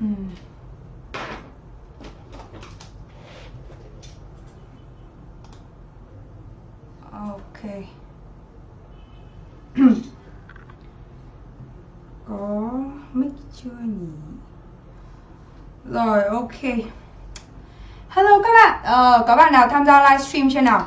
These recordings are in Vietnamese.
Ừ. Ok. Có mic chưa nhỉ? Rồi ok. Hello các bạn, ờ, có bạn nào tham gia livestream chưa nào?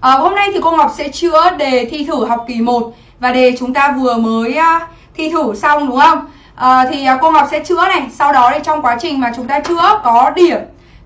Ờ, hôm nay thì cô Ngọc sẽ chữa đề thi thử học kỳ 1 và đề chúng ta vừa mới uh, thi thử xong đúng không? Ờ, à, thì cô Ngọc sẽ chữa này, sau đó thì trong quá trình mà chúng ta chữa có điểm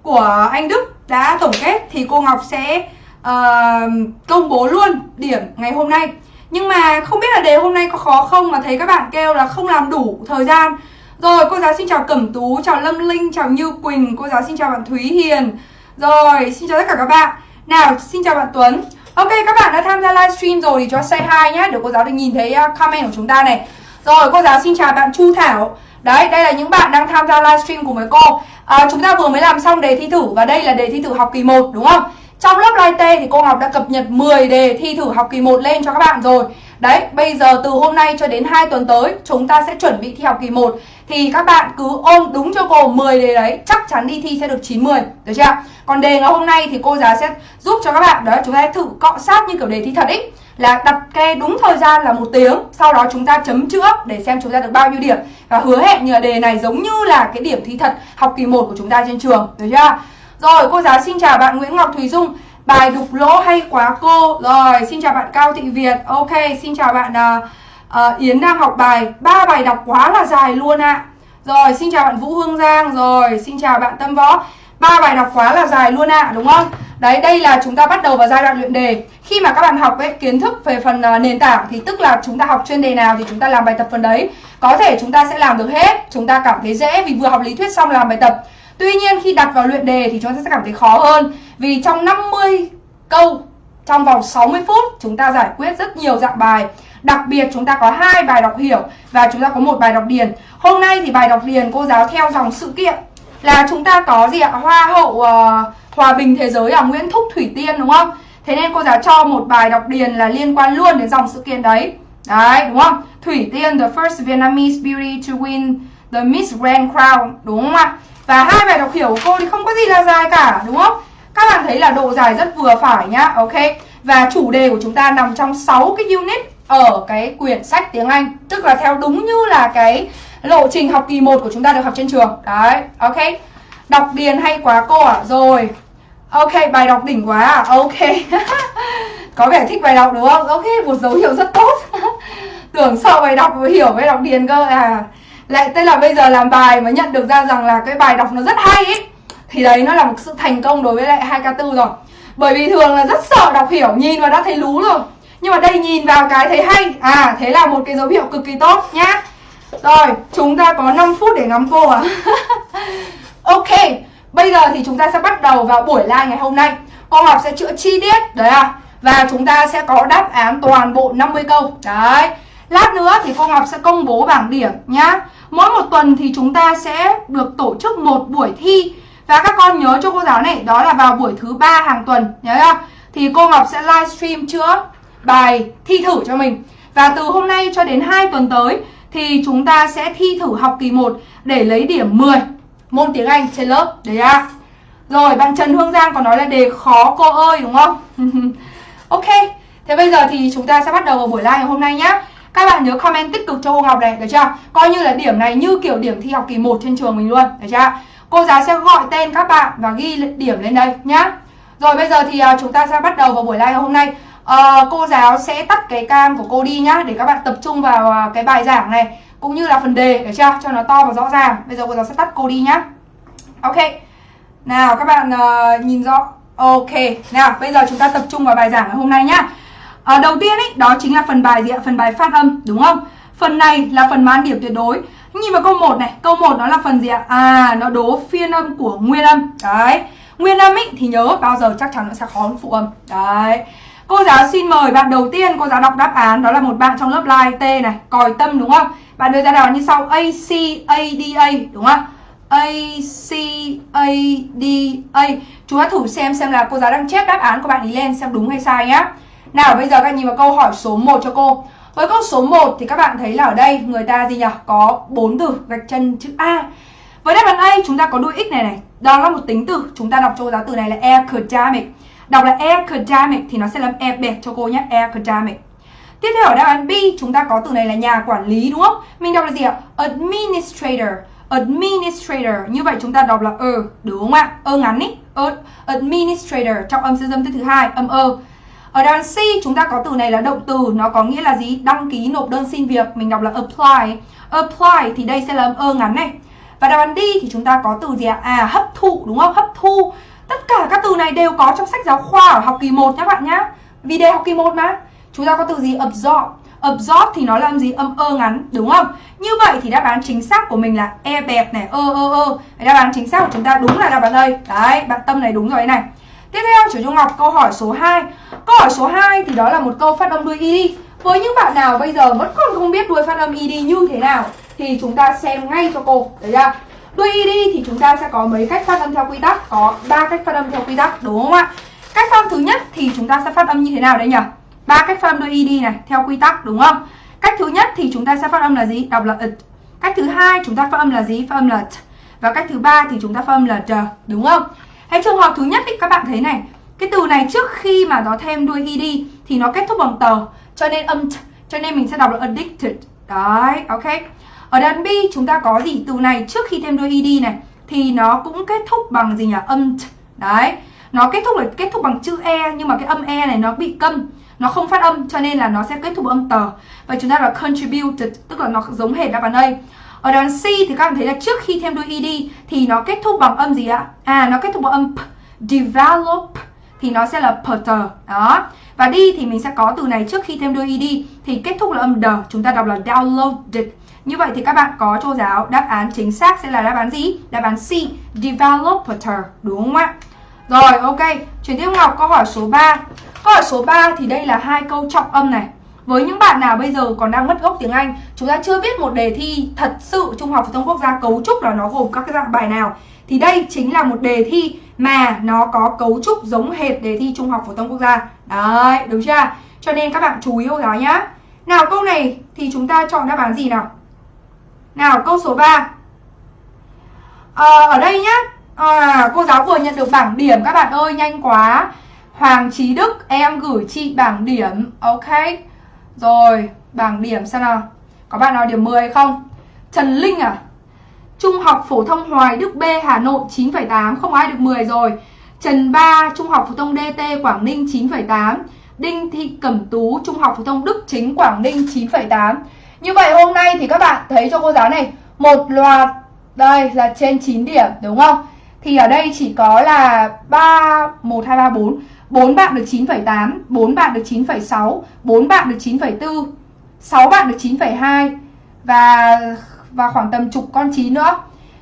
của anh Đức đã tổng kết thì cô Ngọc sẽ uh, công bố luôn điểm ngày hôm nay. Nhưng mà không biết là đề hôm nay có khó không mà thấy các bạn kêu là không làm đủ thời gian rồi, cô giáo xin chào Cẩm Tú, chào Lâm Linh, chào Như Quỳnh, cô giáo xin chào bạn Thúy Hiền. Rồi, xin chào tất cả các bạn. Nào, xin chào bạn Tuấn. Ok, các bạn đã tham gia livestream rồi thì cho say hi nhé, để cô giáo được nhìn thấy à, comment của chúng ta này. Rồi, cô giáo xin chào bạn Chu Thảo. Đấy, đây là những bạn đang tham gia livestream cùng với cô. À, chúng ta vừa mới làm xong đề thi thử và đây là đề thi thử học kỳ 1 đúng không? Trong lớp live T thì cô Ngọc đã cập nhật 10 đề thi thử học kỳ 1 lên cho các bạn rồi. Đấy, bây giờ từ hôm nay cho đến 2 tuần tới chúng ta sẽ chuẩn bị thi học kỳ 1 thì các bạn cứ ôm đúng cho cô 10 đề đấy, chắc chắn đi thi sẽ được 90, được chưa? Còn đề ngày hôm nay thì cô giáo sẽ giúp cho các bạn đó chúng ta thử cọ sát như kiểu đề thi thật ý là đặt ke đúng thời gian là một tiếng. Sau đó chúng ta chấm chữa để xem chúng ta được bao nhiêu điểm. Và hứa hẹn như là đề này giống như là cái điểm thi thật học kỳ 1 của chúng ta trên trường. Được chưa? Rồi cô giáo xin chào bạn Nguyễn Ngọc Thùy Dung. Bài đục lỗ hay quá cô? Rồi xin chào bạn Cao Thị Việt. Ok xin chào bạn uh, uh, Yến đang học bài. Ba bài đọc quá là dài luôn ạ. À. rồi xin chào bạn Vũ Hương Giang. Rồi xin chào bạn Tâm Võ ba bài đọc quá là dài luôn ạ à, đúng không? Đấy đây là chúng ta bắt đầu vào giai đoạn luyện đề. Khi mà các bạn học ấy kiến thức về phần uh, nền tảng thì tức là chúng ta học chuyên đề nào thì chúng ta làm bài tập phần đấy. Có thể chúng ta sẽ làm được hết chúng ta cảm thấy dễ vì vừa học lý thuyết xong làm bài tập. Tuy nhiên khi đặt vào luyện đề thì chúng ta sẽ cảm thấy khó hơn vì trong 50 câu trong vòng 60 phút chúng ta giải quyết rất nhiều dạng bài. Đặc biệt chúng ta có hai bài đọc hiểu và chúng ta có một bài đọc điền. Hôm nay thì bài đọc điền cô giáo theo dòng sự kiện là chúng ta có gì ạ? Hoa hậu uh, hòa bình thế giới ở Nguyễn Thúc Thủy Tiên đúng không? Thế nên cô giáo cho một bài đọc điền là liên quan luôn đến dòng sự kiện đấy. Đấy, đúng không? Thủy Tiên the first Vietnamese beauty to win the Miss Grand Crown, đúng không ạ? Và hai bài đọc hiểu của cô thì không có gì là dài cả, đúng không? Các bạn thấy là độ dài rất vừa phải nhá, ok? Và chủ đề của chúng ta nằm trong 6 cái unit ở cái quyển sách tiếng Anh Tức là theo đúng như là cái lộ trình học kỳ 1 của chúng ta được học trên trường. Đấy, ok. Đọc điền hay quá cô ạ? À? Rồi. Ok, bài đọc đỉnh quá à Ok. Có vẻ thích bài đọc đúng không? Ok, một dấu hiệu rất tốt. Tưởng sau bài đọc hiểu bài đọc điền cơ. À Lại tức là bây giờ làm bài mới nhận được ra rằng là cái bài đọc nó rất hay ấy Thì đấy nó là một sự thành công đối với lại 2K4 rồi. Bởi vì thường là rất sợ đọc hiểu Nhìn vào đã thấy lú rồi nhưng mà đây nhìn vào cái thấy hay. À thế là một cái dấu hiệu cực kỳ tốt nhá. Rồi, chúng ta có 5 phút để ngắm cô à Ok, Bây giờ thì chúng ta sẽ bắt đầu vào buổi live ngày hôm nay. Cô học sẽ chữa chi tiết, Đấy à Và chúng ta sẽ có đáp án toàn bộ 50 câu. Đấy. Lát nữa thì cô Ngọc sẽ công bố bảng điểm nhá. Mỗi một tuần thì chúng ta sẽ được tổ chức một buổi thi. Và các con nhớ cho cô giáo này, Đó là vào buổi thứ ba hàng tuần, Nhớ không? Thì cô Ngọc sẽ livestream chữa bài thi thử cho mình Và từ hôm nay cho đến 2 tuần tới thì chúng ta sẽ thi thử học kỳ 1 để lấy điểm 10 môn tiếng Anh trên lớp Đấy à Rồi, bạn Trần Hương Giang còn nói là đề khó cô ơi, đúng không? ok, Thế bây giờ thì chúng ta sẽ bắt đầu vào buổi live ngày hôm nay nhé Các bạn nhớ comment tích cực cho cô Ngọc này, Được chưa? Coi như là điểm này như kiểu điểm thi học kỳ 1 trên trường mình luôn, Được chưa? Cô giáo sẽ gọi tên các bạn và ghi điểm lên đây nhá Rồi bây giờ thì à, chúng ta sẽ bắt đầu vào buổi live ngày hôm nay Ờ, cô giáo sẽ tắt cái cam của cô đi nhá để các bạn tập trung vào à, cái bài giảng này cũng như là phần đề để chưa? Cho nó to và rõ ràng. Bây giờ cô giáo sẽ tắt cô đi nhá. Ok. Nào các bạn uh, nhìn rõ. Ok. Nào bây giờ chúng ta tập trung vào bài giảng ngày hôm nay nhá. Uh, đầu tiên ấy đó chính là phần bài gì ạ? Phần bài phát âm đúng không? Phần này là phần mãn điểm tuyệt đối. Nhìn vào câu 1 này câu 1 nó là phần gì ạ? À nó đố phiên âm của nguyên âm. Đấy. Nguyên âm ấy thì nhớ bao giờ chắc chắn nó sẽ khó hơn phụ âm. Đấy. Cô giáo xin mời bạn đầu tiên, cô giáo đọc đáp án, Đó là một bạn trong lớp live T này, Còi tâm, đúng không? Bạn đưa ra đáp án như sau, A, C, A, D, A, đúng không? A, C, A, D, A. Chúng ta thử xem xem là cô giáo đang chép đáp án của bạn ý lên Xem đúng hay sai nhá. Nào, bây giờ các nhìn vào câu hỏi số 1 cho cô. Với câu số 1 thì các bạn thấy là ở đây Người ta gì nhỉ? Có bốn từ gạch chân chữ A. Với đáp án A, chúng ta có đuôi x này này. Đó là một tính từ. Chúng ta đọc cho cô giáo từ này là academic. Đọc là academic thì nó sẽ làm e bẹt cho cô nhé. Academic. Tiếp theo ở đáp án B chúng ta có từ này là nhà quản lý đúng không? Mình đọc là gì ạ? Administrator. Administrator. Như vậy chúng ta đọc là ơ, đúng không ạ? Ơ ngắn ý. Er, administrator trong âm siêu dâm thứ hai, âm ơ. Ở đáp án C chúng ta có từ này là động từ, nó có nghĩa là gì? Đăng ký nộp đơn xin việc, mình đọc là apply. Apply thì đây sẽ là âm ơ ngắn này. Và đáp án D thì chúng ta có từ gì ạ? À hấp thụ đúng không? Hấp thu. Tất cả các từ này đều có trong sách giáo khoa ở học kỳ 1 nhé bạn nhá. Vì đề học kỳ 1 mà. Chúng ta có từ gì? Absorb. Absorb thì nó là âm gì? Âm ơ ngắn, đúng không? Như vậy thì đáp án chính xác của mình là e bẹp này, ơ ơ ơ. Đáp án chính xác của chúng ta đúng là đáp án đây. Đấy, bạn tâm này đúng rồi này. Tiếp theo Chủ Trung Ngọc câu hỏi số 2 Câu hỏi số 2 thì đó là một câu phát âm đuôi ed Với những bạn nào bây giờ vẫn còn không biết đuôi phát âm ed như thế nào Thì chúng ta xem ngay cho cô Đấy chưa? Đuôi đi thì chúng ta sẽ có mấy cách phát âm theo quy tắc Có ba cách phát âm theo quy tắc đúng không ạ? Cách phát âm thứ nhất thì chúng ta sẽ phát âm như thế nào đây nhỉ? ba cách phát âm đuôi ed này theo quy tắc đúng không? Cách thứ nhất thì chúng ta sẽ phát âm là gì? Đọc là it. Cách thứ hai chúng ta phát âm là gì? Phát âm là t. Và cách thứ ba thì chúng ta phát âm là t đúng không? Hay trường hợp thứ nhất thì các bạn thấy này, cái từ này trước khi mà nó thêm đuôi ed thì nó kết thúc bằng tờ, cho nên âm t, cho nên mình sẽ đọc là addicted. Đấy, ok. Ở đoạn B, chúng ta có gì? Từ này, trước khi thêm đuôi ed này, thì nó cũng kết thúc bằng gì nhỉ? Âm t. Đấy. Nó kết thúc là kết thúc bằng chữ e nhưng mà cái âm e này nó bị câm. Nó không phát âm, cho nên là nó sẽ kết thúc âm tờ. Và chúng ta là contributed, tức là nó giống hệt đáp án A ở đoạn C thì các bạn thấy là trước khi thêm đuôi ed thì nó kết thúc bằng âm gì ạ? À nó kết thúc bằng âm p. Develop thì nó sẽ là putter. Đó. Và đi thì mình sẽ có từ này, trước khi thêm đuôi ed thì kết thúc là âm d chúng ta đọc là downloaded như vậy thì các bạn có cho giáo đáp án chính xác sẽ là đáp án gì đáp án C developer đúng không ạ rồi ok chuyển tiếp Ngọc câu hỏi số 3 Câu hỏi số 3 thì đây là hai câu trọng âm này. Với những bạn nào bây giờ còn đang mất gốc tiếng Anh, chúng ta chưa biết một đề thi thật sự Trung học phổ thông quốc gia cấu trúc là nó gồm các cái dạng bài nào thì đây chính là một đề thi mà nó có cấu trúc giống hệt đề thi Trung học phổ thông quốc gia. Đấy, đúng chưa? Cho nên các bạn chú ý cô giáo nhá. Nào câu này thì chúng ta chọn đáp án gì nào? Nào câu số 3 à, ờ, Ở đây nhá. À, Cô giáo vừa nhận được bảng điểm các bạn ơi nhanh quá. Hoàng Trí Đức em gửi chị bảng điểm. Ok. Rồi bảng điểm xem nào. Có bạn nào điểm 10 không? Trần Linh à? Trung học phổ thông Hoài Đức B Hà Nội 9,8 Không ai được 10 rồi. Trần Ba Trung học phổ thông DT Quảng Ninh 9,8 Đinh Thị Cẩm Tú Trung học phổ thông Đức Chính Quảng Ninh 9,8 như vậy hôm nay thì các bạn thấy cho cô giáo này Một loạt Đây là trên 9 điểm đúng không Thì ở đây chỉ có là 3 1, 2, 3, 4 4 bạn được 9,8 4 bạn được 9,6 4 bạn được 9,4 6 bạn được 9,2 Và và khoảng tầm chục con 9 nữa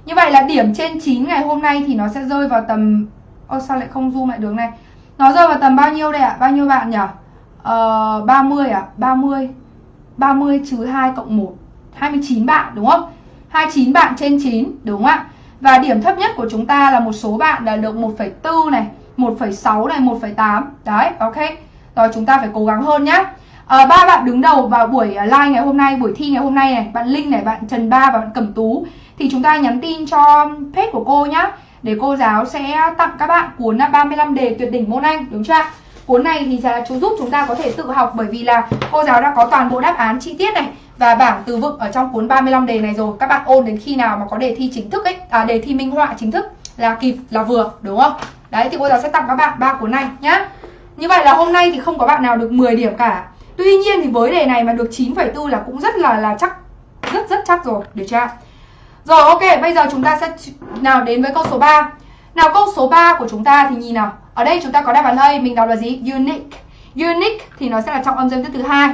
Như vậy là điểm trên 9 ngày hôm nay thì nó sẽ rơi vào tầm Ô sao lại không zoom lại đường này Nó rơi vào tầm bao nhiêu đây ạ? À? Bao nhiêu bạn nhỉ? Ờ, 30 à? 30 30 trừ 2 cộng 1 29 bạn đúng không? 29 bạn trên 9 đúng không ạ? Và điểm thấp nhất của chúng ta là một số bạn là được 1,4 này 1,6 này 1,8 đấy ok. Rồi chúng ta phải cố gắng hơn nhá. À, ba bạn đứng đầu vào buổi ờ, live ngày hôm nay buổi thi ngày hôm nay này bạn Linh này bạn Trần Ba và bạn Cẩm Tú. Thì chúng ta nhắn tin cho page của cô nhá để cô giáo sẽ tặng các bạn cuốn ờ, 35 đề tuyệt đỉnh môn Anh đúng chưa cuốn này thì là chú giúp chúng ta có thể tự học bởi vì là cô giáo đã có toàn bộ đáp án chi tiết này và bảng từ vựng ở trong cuốn 35 đề này rồi. Các bạn ôn đến khi nào mà có đề thi chính thức ấy à đề thi minh họa chính thức là kịp là vừa đúng không? Đấy thì cô giáo sẽ tặng các bạn ba cuốn này nhá. Như vậy là hôm nay thì không có bạn nào được 10 điểm cả. Tuy nhiên thì với đề này mà được 9,4 là cũng rất là là chắc Rất rất chắc rồi, được chưa Rồi ok, bây giờ chúng ta sẽ nào đến với câu số 3 Nào câu số 3 của chúng ta thì nhìn nào. Ở đây chúng ta có đáp án A, mình đọc là gì? Unique Unique thì nó sẽ là trọng âm dương tiết thứ hai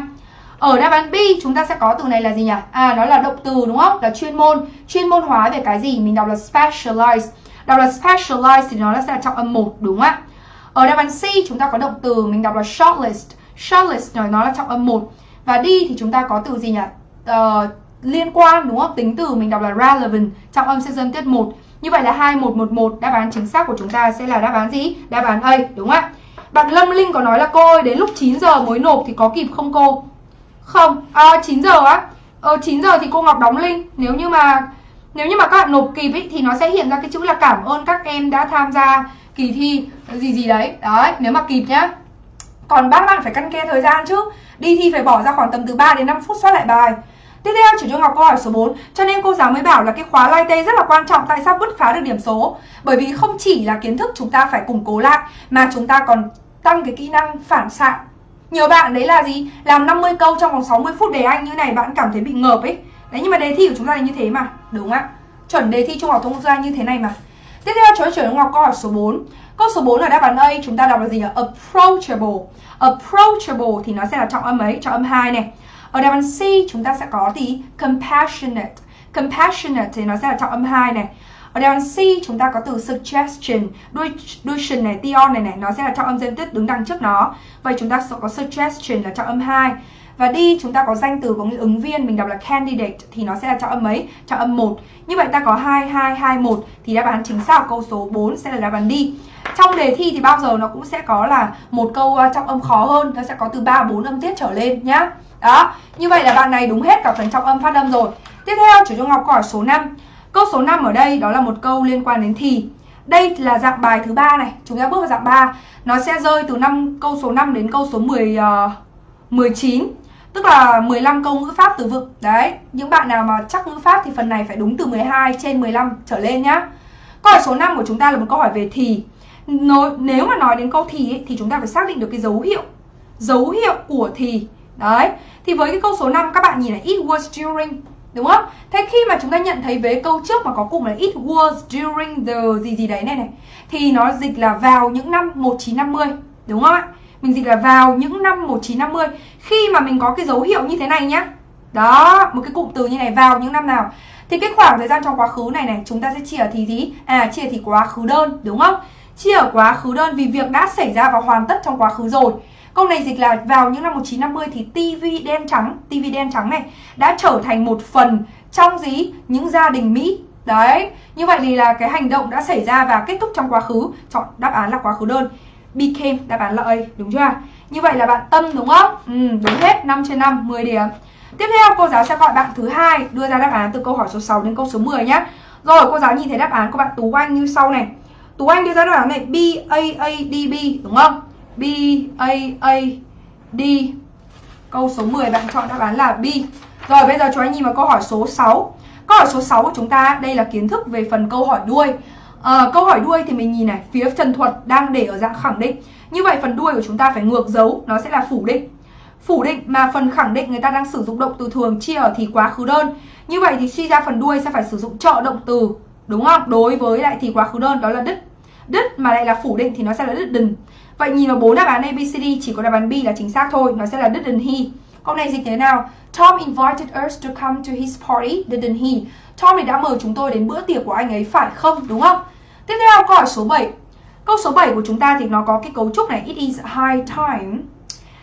ở đáp án B chúng ta sẽ có từ này là gì nhỉ? À nó là động từ đúng không? Là chuyên môn. Chuyên môn hóa về cái gì? Mình đọc là specialized. Đọc là specialized thì nó sẽ là trọng âm 1 đúng không ạ? Ở đáp án C chúng ta có động từ mình đọc là shortlist. Shortlist nó là trọng âm 1. Và đi thì chúng ta có từ gì nhỉ? Uh, liên quan đúng không? Tính từ mình đọc là relevant, trọng âm sẽ dân tiết 1. Như vậy là 2111 đáp án chính xác của chúng ta sẽ là đáp án gì? Đáp án A đúng không ạ? Bạn Lâm Linh có nói là cô ơi đến lúc 9 giờ mới nộp thì có kịp không cô? Không, à, 9 giờ á. Ờ 9 giờ thì cô Ngọc đóng link. Nếu như mà nếu như mà các bạn nộp kịp ý, thì nó sẽ hiện ra cái chữ là cảm ơn các em đã tham gia kỳ thi gì gì đấy đấy nếu mà kịp nhá còn bác bạn phải căn ke thời gian chứ đi thi phải bỏ ra khoảng tầm từ 3 đến 5 phút soát lại bài Tiếp theo chủ cho Ngọc câu hỏi số 4 Cho nên cô giáo mới bảo là cái khóa lai tê rất là quan trọng Tại sao bứt phá được điểm số? Bởi vì không chỉ là kiến thức chúng ta phải củng cố lại Mà chúng ta còn tăng cái kỹ năng phản xạ. Nhiều bạn đấy là gì? Làm 50 câu trong vòng 60 phút đề Anh như này bạn cảm thấy bị ngợp ấy. Đấy nhưng mà đề thi của chúng ta là như thế mà Đúng ạ? Chuẩn đề thi Trung học thông gia như thế này mà. Tiếp theo cho trưởng Ngọc câu hỏi số 4 Câu số 4 ở đáp án A chúng ta đọc là gì ạ? Approachable. Approachable thì nó sẽ là trọng âm ấy, trọng âm 2 này ở đáp án C chúng ta sẽ có thì compassionate. Compassionate thì nó sẽ là trọng âm 2 này. Ở đáp án C chúng ta có từ suggestion, đuôi đuôi shin này, tion này này, nó sẽ là trọng âm dân tích đứng đằng trước nó. Vậy chúng ta sẽ có suggestion là trọng âm 2. Và đi chúng ta có danh từ có nghĩa ứng viên mình đọc là candidate thì nó sẽ là trọng âm mấy? Trọng âm 1. Như vậy ta có 2 2 2 1 thì đáp án chính xác câu số 4 sẽ là đáp án đi. Trong đề thi thì bao giờ nó cũng sẽ có là một câu ờ, trọng âm khó hơn, nó sẽ có từ 3 4 âm tiết trở lên nhá. Đó, như vậy là bạn này đúng hết cả phần trọng âm phát âm rồi. Tiếp theo chủ Trung Ngọc hỏi số 5. Câu số 5 ở đây đó là một câu liên quan đến thì. Đây là dạng bài thứ ba này, chúng ta bước vào dạng 3. Nó sẽ rơi từ năm câu số 5 đến câu số 10 uh, 19 tức là 15 câu ngữ pháp từ vựng. Đấy, những bạn nào mà chắc ngữ pháp thì phần này phải đúng từ 12 trên 15 trở lên nhá. Câu hỏi số 5 của chúng ta là một câu hỏi về thì. Nếu mà nói đến câu thì ấy, thì chúng ta phải xác định được cái dấu hiệu. Dấu hiệu của thì. Đấy, thì với cái câu số 5 các bạn nhìn là it was during Đúng không? Thế khi mà chúng ta nhận thấy vế câu trước mà có cụm là it was during the gì gì đấy này này Thì nó dịch là vào những năm 1950 Đúng không ạ? Mình dịch là vào những năm 1950 Khi mà mình có cái dấu hiệu như thế này nhá Đó, một cái cụm từ như này vào những năm nào Thì cái khoảng thời gian trong quá khứ này này Chúng ta sẽ chia thì gì? À, chia thì quá khứ đơn, đúng không? Chia ở quá khứ đơn vì việc đã xảy ra và hoàn tất trong quá khứ rồi Câu này dịch là vào những năm 1950 thì tivi đen trắng, tivi đen trắng này đã trở thành một phần trong gì? Những gia đình Mỹ. Đấy, như vậy thì là cái hành động đã xảy ra và kết thúc trong quá khứ. Chọn đáp án là quá khứ đơn. Became, đáp án là A, đúng chưa? Như vậy là bạn Tâm đúng không? Ừ, đúng hết, 5 trên 5, 10 điểm. Tiếp theo cô giáo sẽ gọi bạn thứ hai đưa ra đáp án từ câu hỏi số 6 đến câu số 10 nhé. Rồi cô giáo nhìn thấy đáp án của bạn Tú Anh như sau này. Tú Anh đưa ra đáp án này B A A D B đúng không? B A A D. Câu số 10 bạn chọn đáp án là B. Rồi bây giờ chúng ta nhìn vào câu hỏi số 6 Câu hỏi số 6 của chúng ta đây là kiến thức về phần câu hỏi đuôi. À, Câu hỏi đuôi thì mình nhìn này Phía trần thuật đang để ở dạng khẳng định. Như vậy phần đuôi của chúng ta phải ngược dấu Nó sẽ là phủ định. Phủ định mà phần khẳng định người ta đang sử dụng động từ thường chia ở thì quá khứ đơn. Như vậy thì suy ra phần đuôi sẽ phải sử dụng trợ động từ Đúng không? Đối với lại thì quá khứ đơn đó là đứt. Đứt mà lại là phủ định thì nó sẽ là đứt đừng. Vậy nhìn vào bốn đáp án ABCD chỉ có đáp án B là chính xác thôi, nó sẽ là didn't he. Câu này dịch thế nào? Tom invited us to come to his party, didn't he? Tom thì đã mời chúng tôi đến bữa tiệc của anh ấy phải không, đúng không? Tiếp theo câu hỏi số 7. Câu số 7 của chúng ta thì nó có cái cấu trúc này, it is high time.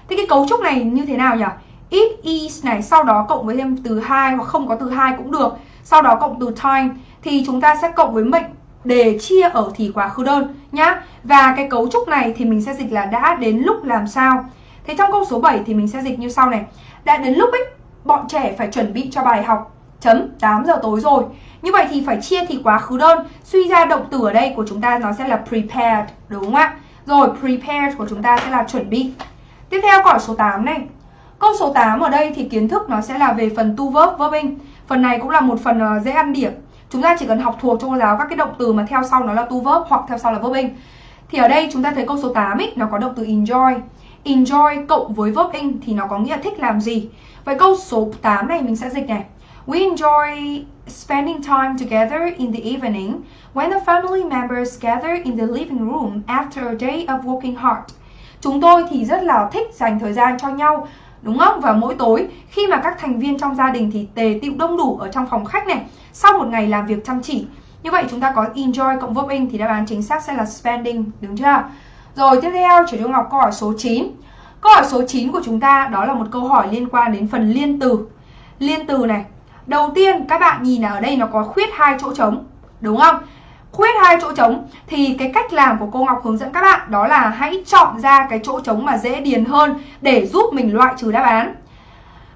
Thế cái cấu trúc này như thế nào nhỉ? It is này, sau đó cộng với thêm từ hai hoặc không có từ hai cũng được. Sau đó cộng từ time thì chúng ta sẽ cộng với mệnh để chia ở thì quá khứ đơn nhá. Và cái cấu trúc này thì mình sẽ dịch là đã đến lúc làm sao. Thế trong câu số 7 thì mình sẽ dịch như sau này. Đã đến lúc ấy bọn trẻ phải chuẩn bị cho bài học chấm 8 giờ tối rồi. Như vậy thì phải chia thì quá khứ đơn. Suy ra động từ ở đây của chúng ta nó sẽ là prepared, đúng không ạ? Rồi prepared của chúng ta sẽ là chuẩn bị. Tiếp theo câu số 8 này. Câu số 8 ở đây thì kiến thức nó sẽ là về phần tu verb verbing. Phần này cũng là một phần ờ, dễ ăn điểm. Chúng ta chỉ cần học thuộc cho cô giáo các cái động từ mà theo sau nó là tu verb hoặc theo sau là verb in Thì ở đây chúng ta thấy câu số 8 ấy, nó có động từ enjoy. Enjoy cộng với verb in thì nó có nghĩa thích làm gì. Vậy câu số 8 này mình sẽ dịch này. We enjoy spending time together in the evening when the family members gather in the living room after a day of working hard. Chúng tôi thì rất là thích dành thời gian cho nhau đúng không? Và mỗi tối khi mà các thành viên trong gia đình thì tề tựu đông đủ ở trong phòng khách này sau một ngày làm việc chăm chỉ. Như vậy chúng ta có enjoy cộng verb in thì đáp án chính xác sẽ là spending, đúng chưa? Rồi tiếp theo chuyển cho Ngọc câu hỏi số 9. Câu hỏi số 9 của chúng ta đó là một câu hỏi liên quan đến phần liên từ. Liên từ này. Đầu tiên các bạn nhìn là ở đây nó có khuyết hai chỗ trống, đúng không? Khuyết hai chỗ trống thì cái cách làm của cô Ngọc hướng dẫn các bạn đó là hãy chọn ra cái chỗ trống mà dễ điền hơn để giúp mình loại trừ đáp án.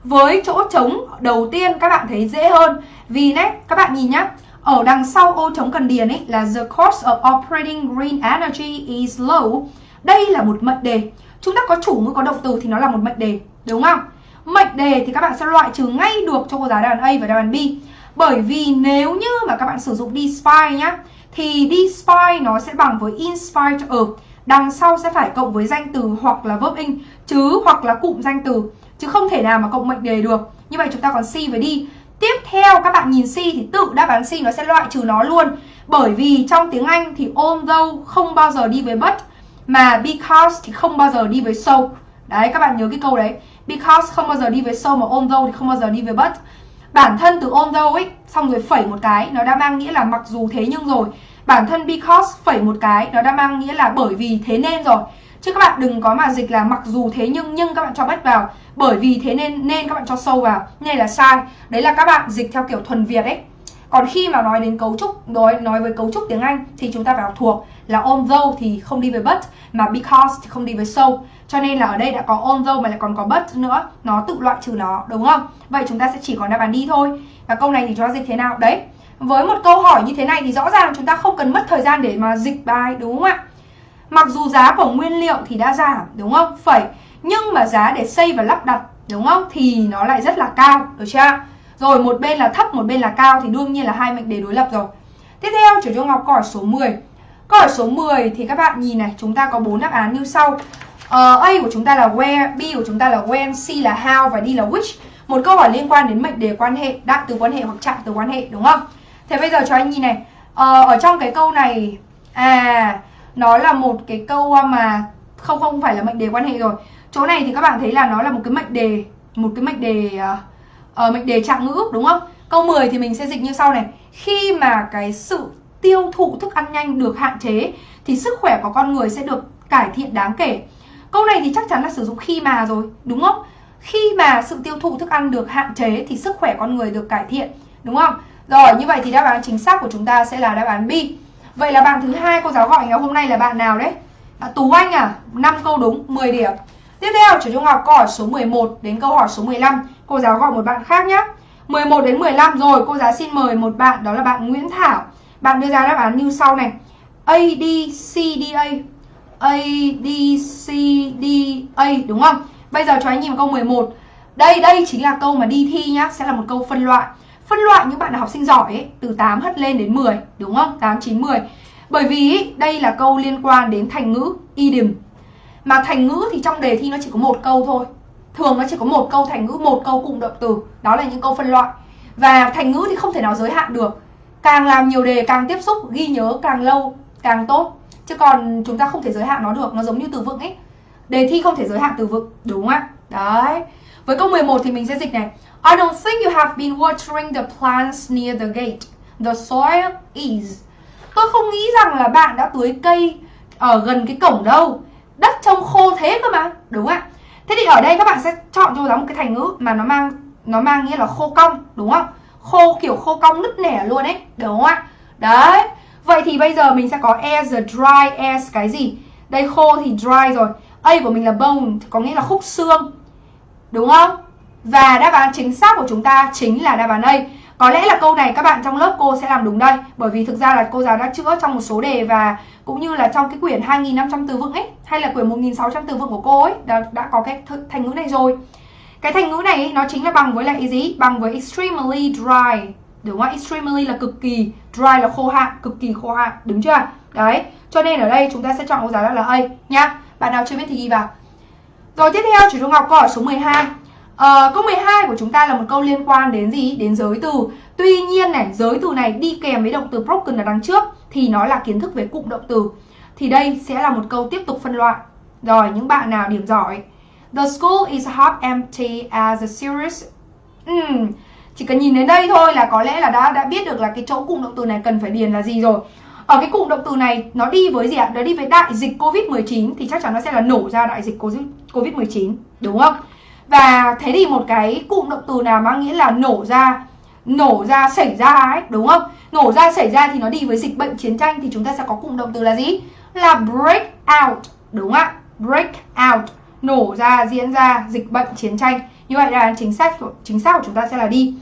với chỗ trống đầu tiên các bạn thấy dễ hơn vì đấy các bạn nhìn nhá, ở đằng sau ô trống cần điền ấy là the cost of operating green energy is low. Đây là một mệnh đề. Chúng ta có chủ ngữ, có động từ thì nó là một mệnh đề, đúng không? Mệnh đề thì các bạn sẽ loại trừ ngay được cho cô giáo đáp án A và đáp án B. Bởi vì nếu như mà các bạn sử dụng despite nhá thì despite nó sẽ bằng với in spite of đằng sau sẽ phải cộng với danh từ hoặc là verb in, chứ hoặc là cụm danh từ, chứ không thể nào mà cộng mệnh đề được. Như vậy chúng ta còn C với D tiếp theo, các bạn nhìn C thì tự đáp án C nó sẽ loại trừ nó luôn. Bởi vì trong tiếng Anh thì although không bao giờ đi với but, mà because thì không bao giờ đi với so. Đấy, các bạn nhớ cái câu đấy. Because không bao giờ đi với so mà although thì không bao giờ đi với but bản thân từ although ấy xong rồi phẩy một cái, nó đã mang nghĩa là mặc dù thế nhưng rồi. Bản thân because phẩy một cái, nó đã mang nghĩa là bởi vì thế nên rồi. Chứ các bạn đừng có mà dịch là mặc dù thế nhưng nhưng các bạn cho bách vào. Bởi vì thế nên nên các bạn cho sâu vào. Này là sai. Đấy là các bạn dịch theo kiểu thuần việt ấy còn khi mà nói đến cấu trúc nói nói với cấu trúc tiếng Anh thì chúng ta phải học thuộc là although thì không đi với but mà because thì không đi với so. Cho nên là ở đây đã có although mà lại còn có but nữa, nó tự loại trừ nó đúng không? Vậy chúng ta sẽ chỉ còn đáp án đi thôi. Và câu này thì cho dịch thế nào? Đấy. Với một câu hỏi như thế này thì rõ ràng chúng ta không cần mất thời gian để mà dịch bài đúng không ạ? Mặc dù giá của nguyên liệu thì đã giảm đúng không? Phẩy nhưng mà giá để xây và lắp đặt đúng không? Thì nó lại rất là cao, được chưa? Rồi một bên là thấp, một bên là cao thì đương nhiên là hai mệnh đề đối lập rồi. Tiếp theo, chủ cho Ngọc câu hỏi số 10. Câu hỏi số 10 thì các bạn nhìn này, chúng ta có bốn đáp án như sau. Uh, A của chúng ta là where, B của chúng ta là when, C là how và D là which. Một câu hỏi liên quan đến mệnh đề quan hệ, đại từ quan hệ hoặc trạng từ quan hệ đúng không? Thế bây giờ cho anh nhìn này, uh, ở trong cái câu này à nó là một cái câu mà không không phải là mệnh đề quan hệ rồi. Chỗ này thì các bạn thấy là nó là một cái mệnh đề, một cái mệnh đề uh, Ờ, uh, mệnh đề trạng ngữ đúng không? Câu 10 thì mình sẽ dịch như sau này. Khi mà cái sự tiêu thụ thức ăn nhanh được hạn chế thì sức khỏe của con người sẽ được cải thiện đáng kể. Câu này thì chắc chắn là sử dụng khi mà rồi, đúng không? Khi mà sự tiêu thụ thức ăn được hạn chế thì sức khỏe con người được cải thiện, đúng không? Rồi, như vậy thì đáp án chính xác của chúng ta sẽ là đáp án B. Vậy là bạn thứ hai cô giáo gọi ngày hôm nay là bạn nào đấy? À, Tú Anh à? 5 câu đúng, 10 điểm. Tiếp theo, chủ trung học câu hỏi số 11 đến câu hỏi số 15. Cô giáo gọi một bạn khác nhé. 11 đến 15 rồi, cô giáo xin mời một bạn đó là bạn Nguyễn Thảo. Bạn đưa ra đáp án như sau này. A, D, C, D, A. A, D, C, D, A đúng không? Bây giờ cho anh nhìn vào câu 11. Đây, đây chính là câu mà đi thi nhá, sẽ là một câu phân loại. Phân loại những bạn là học sinh giỏi ấy, từ 8 hất lên đến 10, đúng không? 8, 9, 10. Bởi vì đây là câu liên quan đến thành ngữ, idiom. Mà thành ngữ thì trong đề thi nó chỉ có một câu thôi. Thường nó chỉ có một câu thành ngữ, một câu cụm động từ. Đó là những câu phân loại. Và thành ngữ thì không thể nào giới hạn được. Càng làm nhiều đề càng tiếp xúc, ghi nhớ càng lâu càng tốt. Chứ còn chúng ta không thể giới hạn nó được, nó giống như từ vựng ấy. Đề thi không thể giới hạn từ vựng, đúng không ạ? Đấy. Với câu 11 thì mình sẽ dịch này. I don't think you have been watering the plants near the gate. The soil is. Tôi không nghĩ rằng là bạn đã tưới cây ở gần cái cổng đâu. Đất trông khô thế cơ mà, đúng không ạ? Thế thì ở đây các bạn sẽ chọn cho giáo một cái thành ngữ mà nó mang nó mang nghĩa là khô cong, đúng không? Khô kiểu khô cong nứt nẻ luôn ấy, đúng không ạ? Đấy. Vậy thì bây giờ mình sẽ có as the dry as cái gì? Đây khô thì dry rồi. A của mình là bone, có nghĩa là khúc xương. Đúng không? Và đáp án chính xác của chúng ta chính là đáp án A. Có lẽ là câu này các bạn trong lớp cô sẽ làm đúng đây Bởi vì thực ra là cô giáo đã chữa trong một số đề Và cũng như là trong cái quyển 2.500 từ vựng ấy Hay là quyển 1.600 từ vựng của cô ấy đã, đã có cái thành ngữ này rồi Cái thành ngữ này ấy, nó chính là bằng với lại gì? Bằng với extremely dry Đúng không? Extremely là cực kỳ Dry là khô hạn, cực kỳ khô hạn Đúng chưa? Đấy, cho nên ở đây chúng ta sẽ chọn câu giáo là A nhá Bạn nào chưa biết thì ghi vào Rồi tiếp theo chủ Trung Ngọc câu hỏi số 12 À, câu 12 của chúng ta là một câu liên quan đến gì? Đến giới từ. Tuy nhiên này, giới từ này đi kèm với động từ broken ở đằng trước thì nó là kiến thức về cụm động từ. Thì đây sẽ là một câu tiếp tục phân loại. Rồi, những bạn nào điểm giỏi. The school is half empty as a series. Uhm, chỉ cần nhìn đến đây thôi là có lẽ là đã đã biết được là cái chỗ cụm động từ này cần phải điền là gì rồi. Ở cái cụm động từ này nó đi với gì ạ? Nó đi với đại dịch Covid-19 thì chắc chắn nó sẽ là nổ ra đại dịch Covid-19, đúng không? Và thế thì một cái cụm động từ nào mang nghĩa là nổ ra Nổ ra xảy ra ấy đúng không? Nổ ra xảy ra thì nó đi với dịch bệnh chiến tranh Thì chúng ta sẽ có cụm động từ là gì? Là break out đúng không ạ? Break out Nổ ra diễn ra dịch bệnh chiến tranh. Như vậy là chính xác của chính xác của chúng ta sẽ là đi.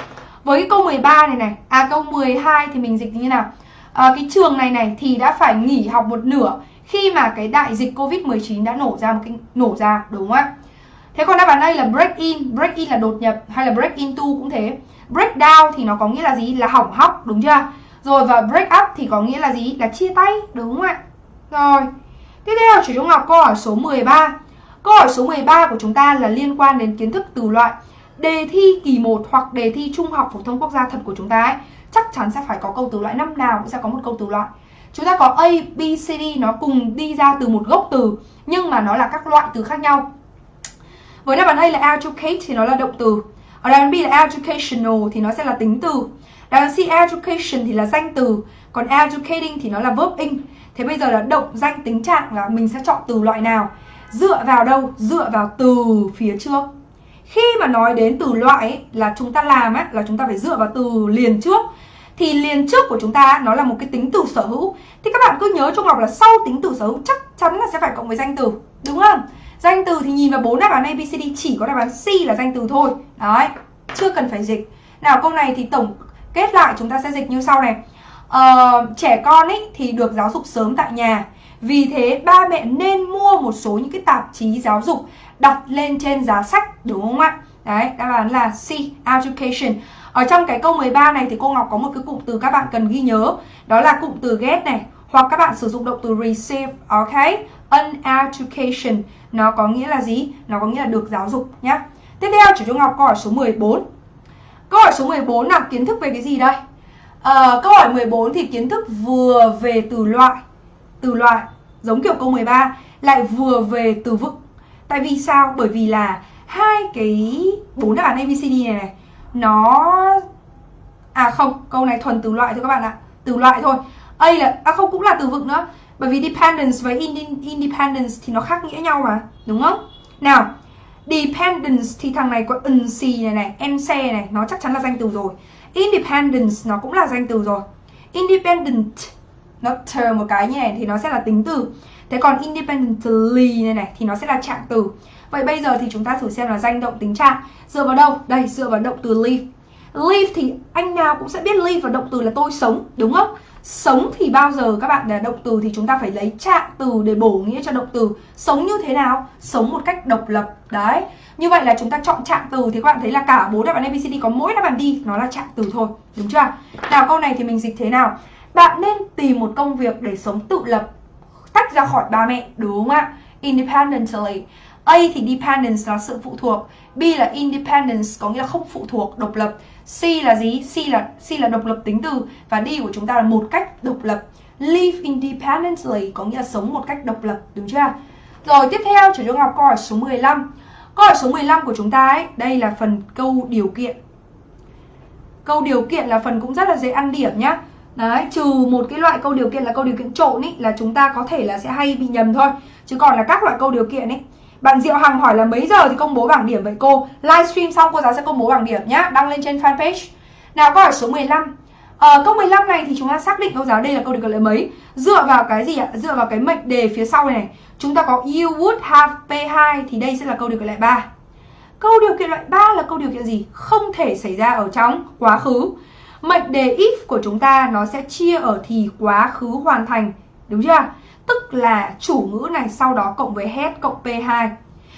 Với cái câu 13 này này à câu 12 thì mình dịch như thế nào? À, cái trường này này thì đã phải nghỉ học một nửa khi mà cái đại dịch Covid-19 đã nổ ra một cái nổ ra đúng không ạ? Thế còn đáp án đây là break in, break in là đột nhập hay là break into cũng thế. Break down thì nó có nghĩa là gì? Là hỏng hóc, đúng chưa? Rồi và break up thì có nghĩa là gì? Là chia tay, đúng không ạ? Rồi. Tiếp theo chủ Trung Ngọc câu hỏi số 13. Câu hỏi số 13 của chúng ta là liên quan đến kiến thức từ loại đề thi kỳ 1 hoặc đề thi trung học phổ thông quốc gia thật của chúng ta ấy, chắc chắn sẽ phải có câu từ loại năm nào cũng sẽ có một câu từ loại. Chúng ta có A, B, C, D nó cùng đi ra từ một gốc từ nhưng mà nó là các loại từ khác nhau. Với đáp án A là educate thì nó là động từ. Ở đáp án B là educational thì nó sẽ là tính từ. Đáp án C education thì là danh từ, còn educating thì nó là verb in. Thế bây giờ là động danh tính trạng là mình sẽ chọn từ loại nào? Dựa vào đâu? Dựa vào từ phía trước. Khi mà nói đến từ loại ấy, là chúng ta làm ấy, là chúng ta phải dựa vào từ liền trước thì liền trước của chúng ta nó là một cái tính từ sở hữu thì các bạn cứ nhớ trong học là sau tính từ sở hữu chắc chắn là sẽ phải cộng với danh từ đúng không danh từ thì nhìn vào bốn đáp án abcd chỉ có đáp án c là danh từ thôi. Đấy chưa cần phải dịch. Nào câu này thì tổng kết lại chúng ta sẽ dịch như sau này. Ờ, trẻ con ấy thì được giáo dục sớm tại nhà. Vì thế ba mẹ nên mua một số những cái tạp chí giáo dục đặt lên trên giá sách đúng không ạ? Đấy đáp án là C education. Ở trong cái câu 13 này thì cô Ngọc có một cái cụm từ các bạn cần ghi nhớ. Đó là cụm từ get này hoặc các bạn sử dụng động từ receive ok? An education nó có nghĩa là gì? Nó có nghĩa là được giáo dục nhé tiếp theo chủ Trung Ngọc câu hỏi số 14 câu hỏi số 14 là kiến thức về cái gì đây? À, câu hỏi 14 thì kiến thức vừa về từ loại từ loại giống kiểu câu 13 lại vừa về từ vựng tại vì sao? Bởi vì là hai cái bốn đáp án ABCD này này nó à không câu này thuần từ loại thôi các bạn ạ từ loại thôi. A là à không cũng là từ vựng nữa bởi vì dependence với independence thì nó khác nghĩa nhau mà đúng không? Nào dependence thì thằng này có nc này này nc này nó chắc chắn là danh từ rồi. Independence nó cũng là danh từ rồi. Independent nó chờ một cái như này thì nó sẽ là tính từ. Thế còn independently này này thì nó sẽ là trạng từ. Vậy bây giờ thì chúng ta thử xem là danh động tính trạng. Dựa vào đâu? Đây, dựa vào động từ live. Live thì anh nào cũng sẽ biết live và động từ là tôi sống, đúng không? Sống thì bao giờ các bạn là động từ thì chúng ta phải lấy trạng từ để bổ nghĩa cho động từ Sống như thế nào? Sống một cách độc lập Đấy Như vậy là chúng ta chọn trạng từ thì các bạn thấy là cả bốn đáp án ABCD có mỗi đáp án đi Nó là trạng từ thôi, đúng chưa? Nào câu này thì mình dịch thế nào? Bạn nên tìm một công việc để sống tự lập Tách ra khỏi ba mẹ, đúng không ạ? Independently A thì dependence là sự phụ thuộc B là independence có nghĩa là không phụ thuộc, độc lập C là gì? C là C là độc lập tính từ Và D của chúng ta là một cách độc lập. Live independently có nghĩa là sống một cách độc lập, đúng chưa? Rồi tiếp theo chủ Trung học câu hỏi số 15 Câu hỏi số 15 của chúng ta ấy Đây là phần câu điều kiện. Câu điều kiện là phần cũng rất là dễ ăn điểm nhá. Đấy, trừ một cái loại câu điều kiện là câu điều kiện trộn ý Là chúng ta có thể là sẽ hay bị nhầm thôi. Chứ còn là các loại câu điều kiện ấy bạn Diệu Hằng hỏi là mấy giờ thì công bố bảng điểm vậy cô? Livestream xong cô giáo sẽ công bố bảng điểm nhá, đăng lên trên fanpage. Nào câu hỏi số 15. Ờ, câu 15 này thì chúng ta xác định cô giáo đây là câu điều kiện mấy Dựa vào cái gì ạ? Dựa vào cái mệnh đề phía sau này này Chúng ta có you would have P2 Thì đây sẽ là câu điều kiện loại 3 Câu điều kiện loại 3 là câu điều kiện gì? Không thể xảy ra ở trong quá khứ Mệnh đề if của chúng ta nó sẽ chia ở thì quá khứ hoàn thành Đúng chưa? Tức là chủ ngữ này sau đó cộng với head cộng P2.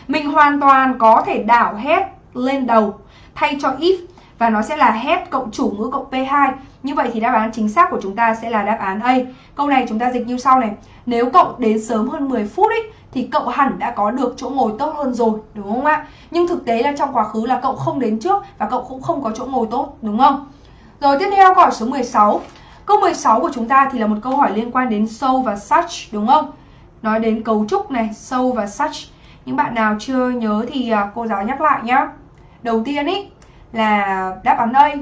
Mình hoàn toàn có thể đảo head lên đầu thay cho if và nó sẽ là head cộng chủ ngữ cộng P2. Như vậy thì đáp án chính xác của chúng ta sẽ là đáp án A. Câu này chúng ta dịch như sau này. Nếu cậu đến sớm hơn 10 phút ấy, thì cậu hẳn đã có được chỗ ngồi tốt hơn rồi, đúng không ạ? Nhưng thực tế là trong quá khứ là cậu không đến trước và cậu cũng không có chỗ ngồi tốt, đúng không? Rồi tiếp theo câu hỏi số 16. Câu 16 của chúng ta thì là một câu hỏi liên quan đến so và such đúng không? Nói đến cấu trúc này, so và such. Những bạn nào chưa nhớ thì à, cô giáo nhắc lại nhá. Đầu tiên ý là đáp án A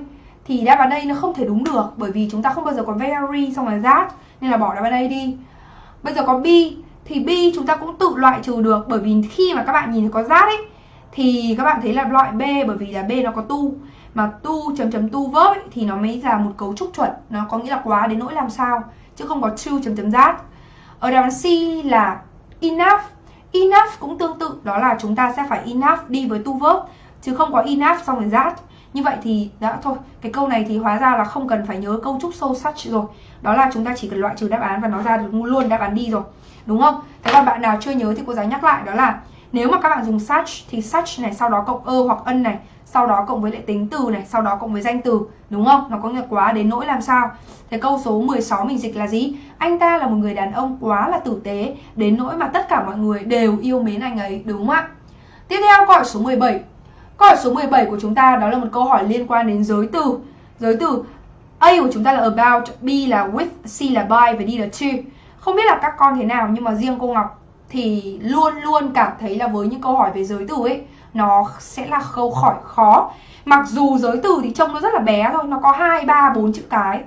thì đáp án A nó không thể đúng được bởi vì chúng ta không bao giờ có very xong rồi that nên là bỏ đáp án A đi. Bây giờ có B thì B chúng ta cũng tự loại trừ được bởi vì khi mà các bạn nhìn thấy có that ấy thì các bạn thấy là loại B bởi vì là B nó có tu mà tu chấm chấm tu vớt ấy, thì nó mới là một cấu trúc chuẩn. Nó có nghĩa là quá đến nỗi làm sao chứ không có true chấm chấm that. Ở đáp án C là enough. Enough cũng tương tự đó là chúng ta sẽ phải enough đi với tu verb chứ không có enough xong rồi that. Như vậy thì đã thôi cái câu này thì hóa ra là không cần phải nhớ câu trúc sâu such rồi. Đó là chúng ta chỉ cần loại trừ đáp án và nó ra được luôn đáp án đi rồi. Đúng không? Thế còn bạn nào chưa nhớ thì cô giáo nhắc lại đó là nếu mà các bạn dùng such thì such này sau đó cộng ơ hoặc ân này sau đó cộng với lại tính từ này sau đó cộng với danh từ đúng không? Nó có nghĩa quá đến nỗi làm sao? Thế câu số 16 mình dịch là gì? Anh ta là một người đàn ông quá là tử tế đến nỗi mà tất cả mọi người đều yêu mến anh ấy đúng không ạ? Tiếp theo câu hỏi số 17 câu hỏi số 17 của chúng ta đó là một câu hỏi liên quan đến giới từ. Giới từ A của chúng ta là about, B là with, C là by và D là to. Không biết là các con thế nào nhưng mà riêng cô Ngọc thì luôn luôn cảm thấy là với những câu hỏi về giới từ ấy nó sẽ là câu hỏi khó. Mặc dù giới từ thì trông nó rất là bé thôi, nó có 2 3 4 chữ cái.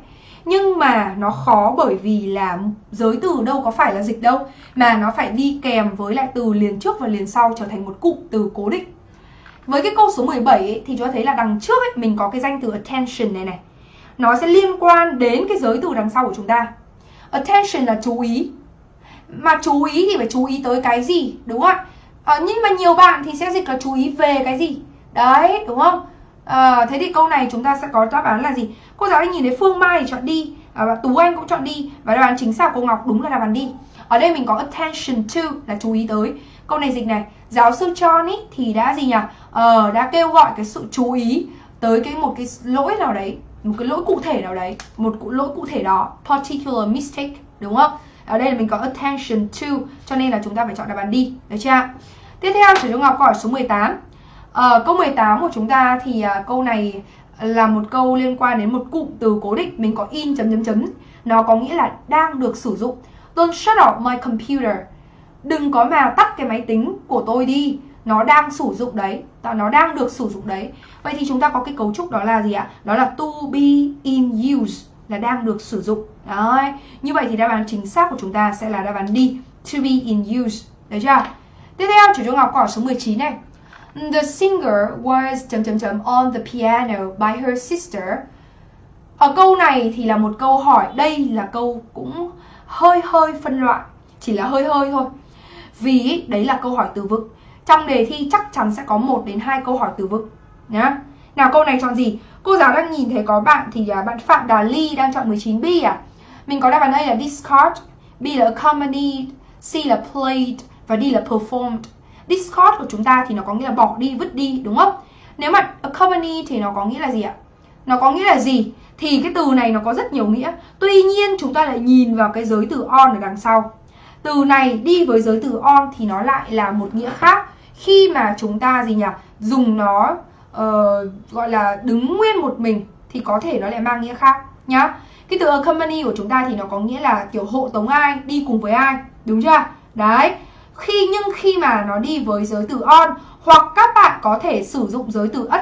Nhưng mà nó khó bởi vì là giới từ đâu có phải là dịch đâu Mà nó phải đi kèm với lại từ liền trước và liền sau trở thành một cụm từ cố định. Với cái câu số 17 ấy, thì chúng ta thấy là đằng trước ấy, mình có cái danh từ attention này này. Nó sẽ liên quan đến cái giới từ đằng sau của chúng ta. Attention là chú ý. Mà chú ý thì phải chú ý tới cái gì đúng không ạ? À, nhưng mà nhiều bạn thì sẽ dịch là chú ý về cái gì? Đấy đúng không? À, thế thì câu này chúng ta sẽ có đáp án là gì? Cô giáo anh nhìn thấy phương mai thì chọn đi. À, và tú anh cũng chọn đi. Và đáp án chính xác của cô ngọc đúng là đáp án đi. Ở đây mình có attention to là chú ý tới. Câu này dịch này giáo sư John ý, thì đã gì nhỉ? Ờ, đã kêu gọi cái sự chú ý tới cái một cái lỗi nào đấy một cái lỗi cụ thể nào đấy một lỗi cụ thể đó particular mistake đúng không? Ở đây là mình có attention to cho nên là chúng ta phải chọn đáp án đi được chưa tiếp theo sử dụng ngọc câu hỏi số 18 à, ờ, câu 18 của chúng ta thì à, câu này là một câu liên quan đến một cụm từ cố định mình có in chấm chấm chấm. Nó có nghĩa là đang được sử dụng. Don't shut off my computer. Đừng có mà tắt cái máy tính của tôi đi. Nó đang sử dụng đấy. Nó đang được sử dụng đấy. Vậy thì chúng ta có cái cấu trúc đó là gì ạ? Đó là to be in use là đang được sử dụng. Đấy. Như vậy thì đáp án chính xác của chúng ta sẽ là đáp án D to be in use. Đấy chưa? Tiếp theo chủ trung học câu số 19 này The singer was chấm chấm chấm on the piano by her sister. Ở câu này thì là một câu hỏi, đây là câu cũng hơi hơi phân loại, chỉ là hơi hơi thôi. Vì đấy là câu hỏi từ vựng. Trong đề thi chắc chắn sẽ có một đến hai câu hỏi từ vựng nhá. Nào câu này chọn gì? Cô giáo đang nhìn thấy có bạn thì là bạn Phạm Đà Ly đang chọn 19B à? Mình có đáp án A là discard, B là accompanied, C là played và D là performed. Discard của chúng ta thì nó có nghĩa là bỏ đi, vứt đi đúng không? Nếu mà accompany thì nó có nghĩa là gì ạ? Nó có nghĩa là gì? Thì cái từ này nó có rất nhiều nghĩa. Tuy nhiên chúng ta lại nhìn vào cái giới từ on ở đằng sau. Từ này đi với giới từ on thì nó lại là một nghĩa khác khi mà chúng ta gì nhỉ dùng nó uh, gọi là đứng nguyên một mình thì có thể nó lại mang nghĩa khác nhá cái từ accompany của chúng ta thì nó có nghĩa là kiểu hộ tống ai đi cùng với ai đúng chưa đấy khi nhưng khi mà nó đi với giới từ on hoặc các bạn có thể sử dụng giới từ ất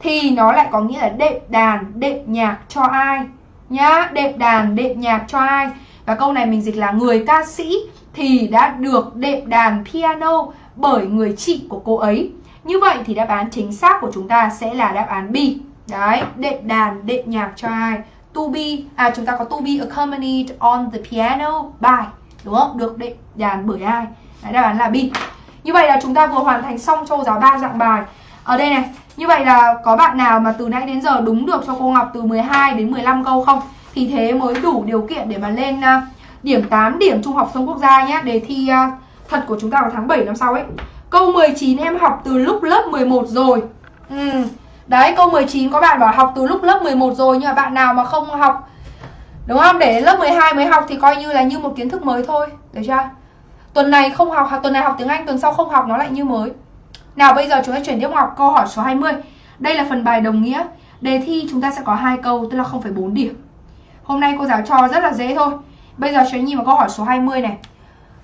thì nó lại có nghĩa là đệm đàn đệm nhạc cho ai nhá đệm đàn đệm nhạc cho ai và câu này mình dịch là người ca sĩ thì đã được đệm đàn piano bởi người chị của cô ấy. Như vậy thì đáp án chính xác của chúng ta sẽ là đáp án B. Đấy, đệm đàn, đệm nhạc cho ai? To be, à chúng ta có to be accompanied on the piano by, đúng không? Được đệm đàn bởi ai? Đấy, đáp án là B. Như vậy là chúng ta vừa hoàn thành xong cho giáo ba dạng bài. Ở đây này, như vậy là có bạn nào mà từ nãy đến giờ đúng được cho cô Ngọc từ 12 đến 15 câu không? Thì thế mới đủ điều kiện để mà lên uh, điểm 8 điểm trung học sông quốc gia nhé. Đề thi uh, thật của chúng ta vào tháng 7 năm sau ấy Câu 19 em học từ lúc lớp 11 rồi ừ. Đấy câu 19 có bạn bảo học từ lúc lớp 11 rồi Nhưng mà bạn nào mà không học Đúng không? Để lớp 12 mới học thì coi như là như một kiến thức mới thôi Được chưa? Tuần này không học, tuần này học tiếng Anh, tuần sau không học nó lại như mới. Nào bây giờ chúng ta chuyển tiếp học câu hỏi số 20 Đây là phần bài đồng nghĩa. Đề thi chúng ta sẽ có hai câu tức là 0,4 điểm. Hôm nay cô giáo cho rất là dễ thôi. Bây giờ chúng nhìn vào câu hỏi số 20 này.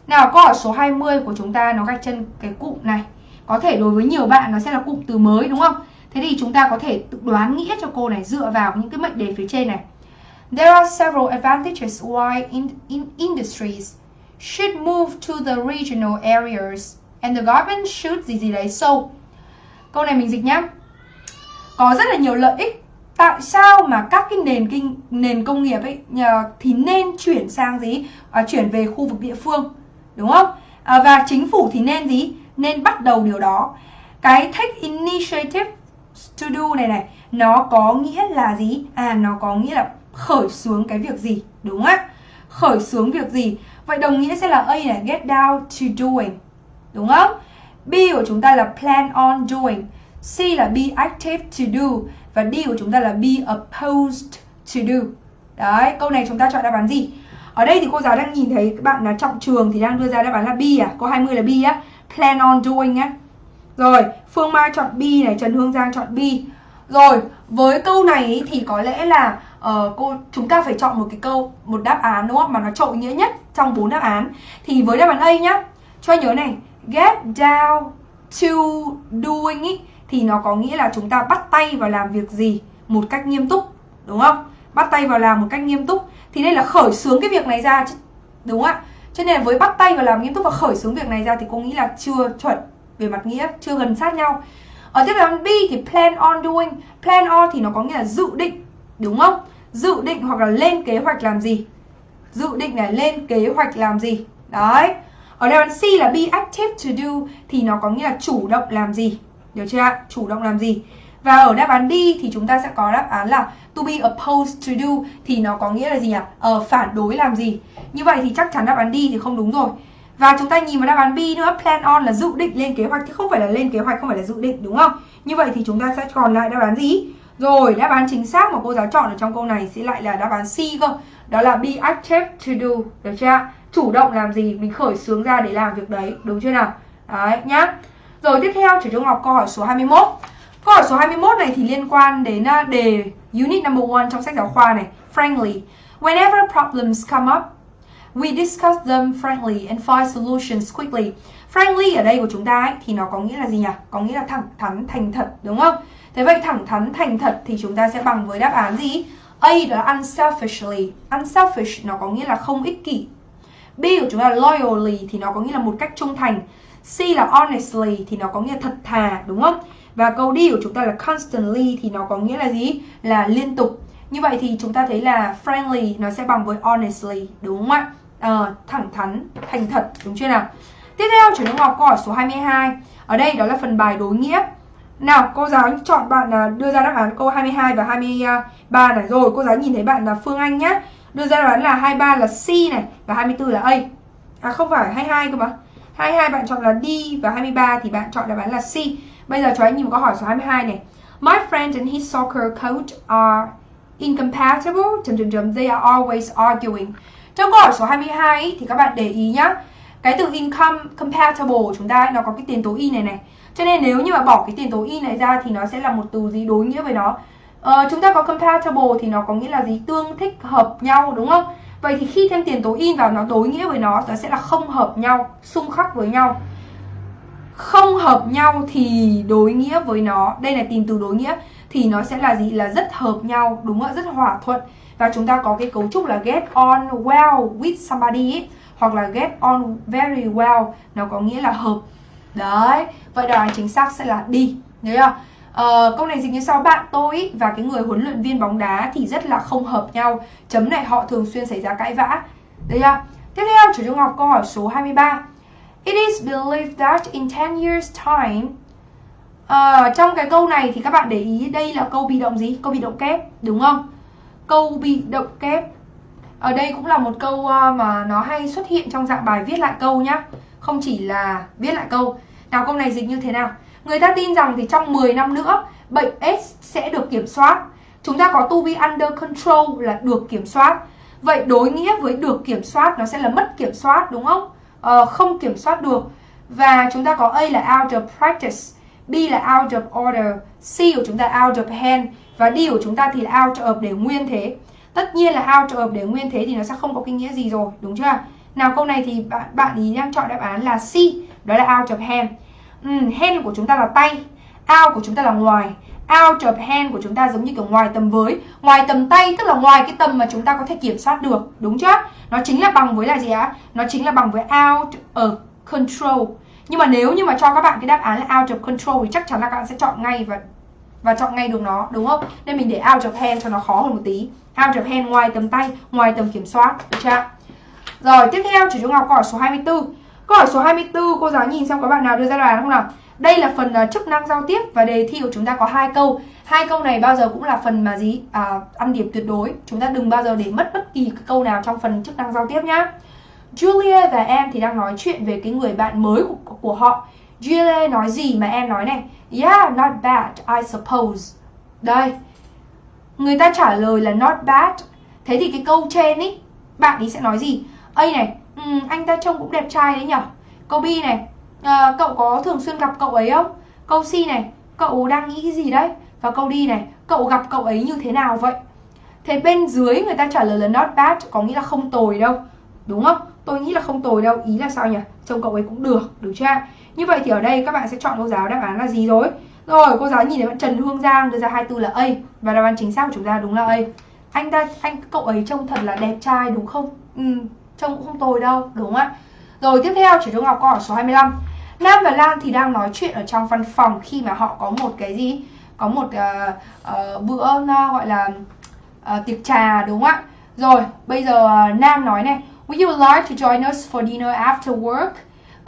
Nào câu hỏi số 20 của chúng ta nó gạch chân cái cụm này. Có thể đối với nhiều bạn nó sẽ là cụm từ mới đúng không? Thế thì chúng ta có thể tự đoán nghĩa cho cô này dựa vào những cái mệnh đề phía trên này. There are several advantages why in, in industries should move to the regional areas. And the government should gì gì đấy so. Câu này mình dịch nhá. Có rất là nhiều lợi ích. Tại sao mà các cái nền kinh nền công nghiệp ấy thì nên chuyển sang gì? À, chuyển về khu vực địa phương đúng không? À, và chính phủ thì nên gì? Nên bắt đầu điều đó. Cái take initiative to do này này nó có nghĩa là gì? À nó có nghĩa là khởi xướng cái việc gì đúng không ạ? Khởi xướng việc gì? Vậy đồng nghĩa sẽ là a là get down to doing, đúng không? B của chúng ta là plan on doing, c là be active to do, và d của chúng ta là be opposed to do. Đấy, câu này chúng ta chọn đáp án gì? Ở đây thì cô giáo đang nhìn thấy các bạn là trọng trường thì đang đưa ra đáp án là B à? Câu 20 là B á? Plan on doing á. Rồi, Phương Mai chọn B này, Trần Hương Giang chọn B. Rồi, với câu này thì có lẽ là uh, cô chúng ta phải chọn một cái câu một đáp án đúng không? Mà nó trội nghĩa nhất trong bốn đáp án. Thì với đáp án A nhá. Cho nhớ này. Get down to doing ý, thì nó có nghĩa là chúng ta bắt tay vào làm việc gì một cách nghiêm túc đúng không? Bắt tay vào làm một cách nghiêm túc. Thì đây là khởi xướng cái việc này ra đúng không ạ? Cho nên là với bắt tay vào làm nghiêm túc và khởi xướng việc này ra thì cô nghĩ là chưa chuẩn về mặt nghĩa chưa gần sát nhau. Ở tiếp theo B thì plan on doing. Plan on thì nó có nghĩa là dự định đúng không? Dự định hoặc là lên kế hoạch làm gì dự định là lên kế hoạch làm gì đấy ở đáp án C là be active to do thì nó có nghĩa là chủ động làm gì được chưa ạ chủ động làm gì và ở đáp án D thì chúng ta sẽ có đáp án là to be opposed to do thì nó có nghĩa là gì nhỉ? Ờ, phản đối làm gì? Như vậy thì chắc chắn đáp án D thì không đúng rồi. Và chúng ta nhìn vào đáp án B nữa, plan on là dự định lên kế hoạch chứ không phải là lên kế hoạch, không phải là dự định đúng không? Như vậy thì chúng ta sẽ còn lại đáp án gì? Rồi, đáp án chính xác mà cô giáo chọn ở trong câu này sẽ lại là đáp án C cơ. Đó là be active to do, được chưa? Chủ động làm gì, mình khởi xướng ra để làm việc đấy, đúng chưa nào? Đấy nhá. Rồi tiếp theo, chủ trung học câu hỏi số 21. Câu hỏi số 21 này thì liên quan đến à, đề unit number 1 trong sách giáo khoa này. Frankly, whenever problems come up, we discuss them frankly and find solutions quickly. Frankly ở đây của chúng ta ấy, thì nó có nghĩa là gì nhỉ? Có nghĩa là thẳng thắn, thành thật, đúng không? Thế vậy thẳng thắn, thành thật thì chúng ta sẽ bằng với đáp án gì? A đó là unselfishly. Unselfish nó có nghĩa là không ích kỷ. B của chúng ta là loyally thì nó có nghĩa là một cách trung thành. C là honestly thì nó có nghĩa là thật thà, đúng không? Và câu D của chúng ta là constantly thì nó có nghĩa là gì? Là liên tục. Như vậy thì chúng ta thấy là friendly nó sẽ bằng với honestly, đúng không ạ? À, thẳng thắn, thành thật, đúng chưa nào? Tiếp theo chúng ta học câu hỏi số 22. Ở đây đó là phần bài đối nghĩa. Nào, cô giáo chọn bạn là đưa ra đáp án câu 22 và 23 này. Rồi, cô giáo nhìn thấy bạn là Phương Anh nhá. Đưa ra đáp án là 23 là C này và 24 là A. À không phải 22 cơ mà. 22 bạn chọn là D và 23 thì bạn chọn đáp án là C. Bây giờ cho anh nhìn một câu hỏi số 22 này. My friend and his soccer coach are incompatible. Chấm chấm chấm. They are always arguing. Trong câu hỏi số 22 ý, thì các bạn để ý nhá. Cái từ income compatible chúng ta nó có cái tiền tố y này này. Cho nên nếu như mà bỏ cái tiền tố y này ra thì nó sẽ là một từ gì đối nghĩa với nó. Ờ, chúng ta có compatible thì nó có nghĩa là gì? Tương thích hợp nhau đúng không? Vậy thì khi thêm tiền tố in vào nó đối nghĩa với nó nó sẽ là không hợp nhau, xung khắc với nhau không hợp nhau thì đối nghĩa với nó đây là tìm từ đối nghĩa thì nó sẽ là gì là rất hợp nhau đúng không ạ rất hòa thuận và chúng ta có cái cấu trúc là get on well with somebody ấy hoặc là get on very well nó có nghĩa là hợp. Đấy vậy đáp án chính xác sẽ là đi nhớ chưa Uh, câu này dịch như sau bạn tôi và cái người huấn luyện viên bóng đá thì rất là không hợp nhau. Chấm này họ thường xuyên xảy ra cãi vã đấy chưa? Tiếp theo chủ trung học câu hỏi số 23 It is believed that in 10 years time uh, Trong cái câu này thì các bạn để ý đây là câu bị động gì? Câu bị động kép, đúng không? Câu bị động kép ở đây cũng là một câu ờ, mà nó hay xuất hiện trong dạng bài viết lại câu nhá. Không chỉ là viết lại câu. Nào câu này dịch như thế nào? Người ta tin rằng thì trong 10 năm nữa bệnh AIDS sẽ được kiểm soát. Chúng ta có to be under control là được kiểm soát. Vậy đối nghĩa với được kiểm soát nó sẽ là mất kiểm soát đúng không? Ờ, không kiểm soát được. Và chúng ta có A là out of practice B là out of order C của chúng ta out of hand và D của chúng ta thì là out of để nguyên thế tất nhiên là out hợp để nguyên thế thì nó sẽ không có cái nghĩa gì rồi đúng chưa? Nào câu này thì bạn bạn ý đang chọn đáp án là C đó là out of hand. Ừ, hand của chúng ta là tay out của chúng ta là ngoài. Out of hand của chúng ta giống như kiểu ngoài tầm với. Ngoài tầm tay tức là ngoài cái tầm mà chúng ta có thể kiểm soát được đúng chưa? Nó chính là bằng với là gì á nó chính là bằng với out of control. Nhưng mà nếu như mà cho các bạn cái đáp án là out of control thì chắc chắn là các bạn sẽ chọn ngay và và chọn ngay được nó đúng không? Nên mình để out of hand cho nó khó hơn một tí. Out of hand ngoài tầm tay ngoài tầm kiểm soát được chưa? Rồi tiếp theo chủ trung học câu hỏi số 24 câu hỏi số 24 cô giáo nhìn xem có bạn nào đưa ra đáp không nào? Đây là phần uh, chức năng giao tiếp và đề thi của chúng ta có hai câu. Hai câu này bao giờ cũng là phần mà gì? À, ăn điểm tuyệt đối. Chúng ta đừng bao giờ để mất bất kỳ cái câu nào trong phần chức năng giao tiếp nhá. Julia và em thì đang nói chuyện về cái người bạn mới của, của họ. Julia nói gì mà em nói này? Yeah, not bad, I suppose Đây Người ta trả lời là not bad Thế thì cái câu trên ý Bạn ấy sẽ nói gì A này, ừ, anh ta trông cũng đẹp trai đấy nhở Câu B này, à, cậu có thường xuyên gặp cậu ấy không? Câu C này, cậu đang nghĩ cái gì đấy? Và câu D này, cậu gặp cậu ấy như thế nào vậy? Thế bên dưới người ta trả lời là not bad có nghĩa là không tồi đâu Đúng không? Tôi nghĩ là không tồi đâu Ý là sao nhỉ? Trông cậu ấy cũng được, được chưa? Như vậy thì ở đây các bạn sẽ chọn cô giáo đáp án là gì rồi? Rồi, cô giáo nhìn thấy bạn Trần Hương Giang đưa ra hai từ là A Và đáp án chính xác của chúng ta đúng là A Anh ta, anh cậu ấy trông thật là đẹp trai đúng không? Ừ, trông cũng không tồi đâu, đúng không ạ? Rồi tiếp theo chỉ Trung Ngọc câu hỏi số 25 Nam và Lan thì đang nói chuyện ở trong văn phòng khi mà họ có một cái gì? Có một uh, uh, bữa uh, gọi là uh, tiệc trà đúng không ạ? Rồi, bây giờ uh, Nam nói này Would you like to join us for dinner after work?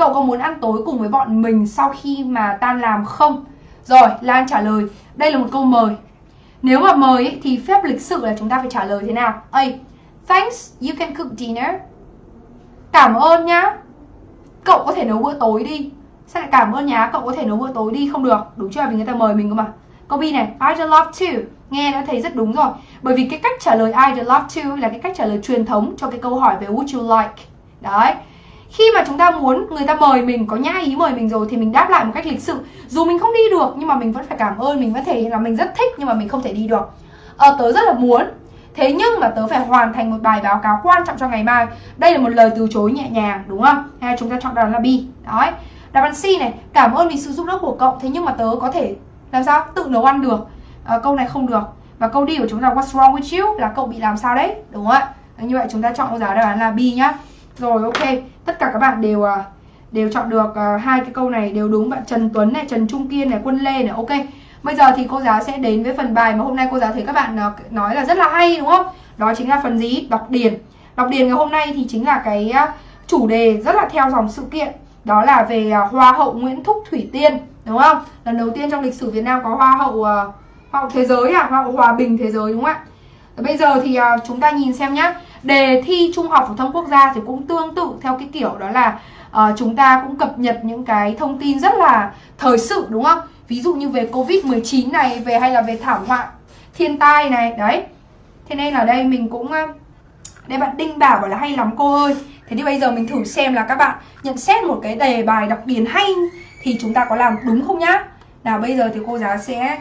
Cậu có muốn ăn tối cùng với bọn mình sau khi mà tan làm không? Rồi, Lan trả lời Đây là một câu mời. Nếu mà mời ấy, thì phép lịch sự là chúng ta phải trả lời thế nào? A. Thanks, you can cook dinner. Cảm ơn nhá. Cậu có thể nấu bữa tối đi. Sao lại cảm ơn nhá, cậu có thể nấu bữa tối đi Không được, đúng chưa? Vì người ta mời mình cơ mà. Câu B này, I'd love to. Nghe đã thấy rất đúng rồi. Bởi vì cái cách trả lời I'd love to là cái cách trả lời truyền thống cho cái câu hỏi về would you like. Đấy khi mà chúng ta muốn người ta mời mình có nhã ý mời mình rồi thì mình đáp lại một cách lịch sự. Dù mình không đi được nhưng mà mình vẫn phải cảm ơn mình vẫn thể hiện là mình rất thích nhưng mà mình không thể đi được. Ờ, tớ rất là muốn. Thế nhưng mà tớ phải hoàn thành một bài báo cáo quan trọng cho ngày mai. Đây là một lời từ chối nhẹ nhàng đúng không? Hay chúng ta chọn đáp án là B đấy. Đáp án C này cảm ơn vì sự giúp đỡ của cậu. Thế nhưng mà tớ có thể làm sao? Tự nấu ăn được. À, câu này không được. Và câu đi của chúng ta what's wrong with you? Là cậu bị làm sao đấy đúng không ạ? Như vậy chúng ta chọn giá đáp án là B nhá rồi, ok. Tất cả các bạn đều à, đều chọn được à, hai cái câu này đều đúng. Bạn Trần Tuấn này, Trần Trung Kiên này, Quân Lê này, ok. Bây giờ thì cô giáo sẽ đến với phần bài mà hôm nay cô giáo thấy các bạn à, nói là rất là hay, đúng không? Đó chính là phần gì? Đọc điền. Đọc điền ngày hôm nay thì chính là cái chủ đề rất là theo dòng sự kiện. Đó là về hoa hậu Nguyễn Thúc Thủy Tiên, đúng không? Lần đầu tiên trong lịch sử Việt Nam có hoa hậu hoa hậu thế giới à? Hoa hậu hòa bình thế giới, đúng không ạ? Bây giờ thì chúng ta nhìn xem nhá đề thi trung học phổ thông quốc gia thì cũng tương tự theo cái kiểu đó là uh, chúng ta cũng cập nhật những cái thông tin rất là thời sự đúng không? Ví dụ như về covid 19 này về hay là về thảm họa thiên tai này đấy. Thế nên là đây mình cũng ờ, đây bạn đinh bảo bảo là hay lắm cô ơi. Thế thì bây giờ mình thử xem là các bạn nhận xét một cái đề bài đặc biệt hay thì chúng ta có làm đúng không nhá. Nào bây giờ thì cô giáo sẽ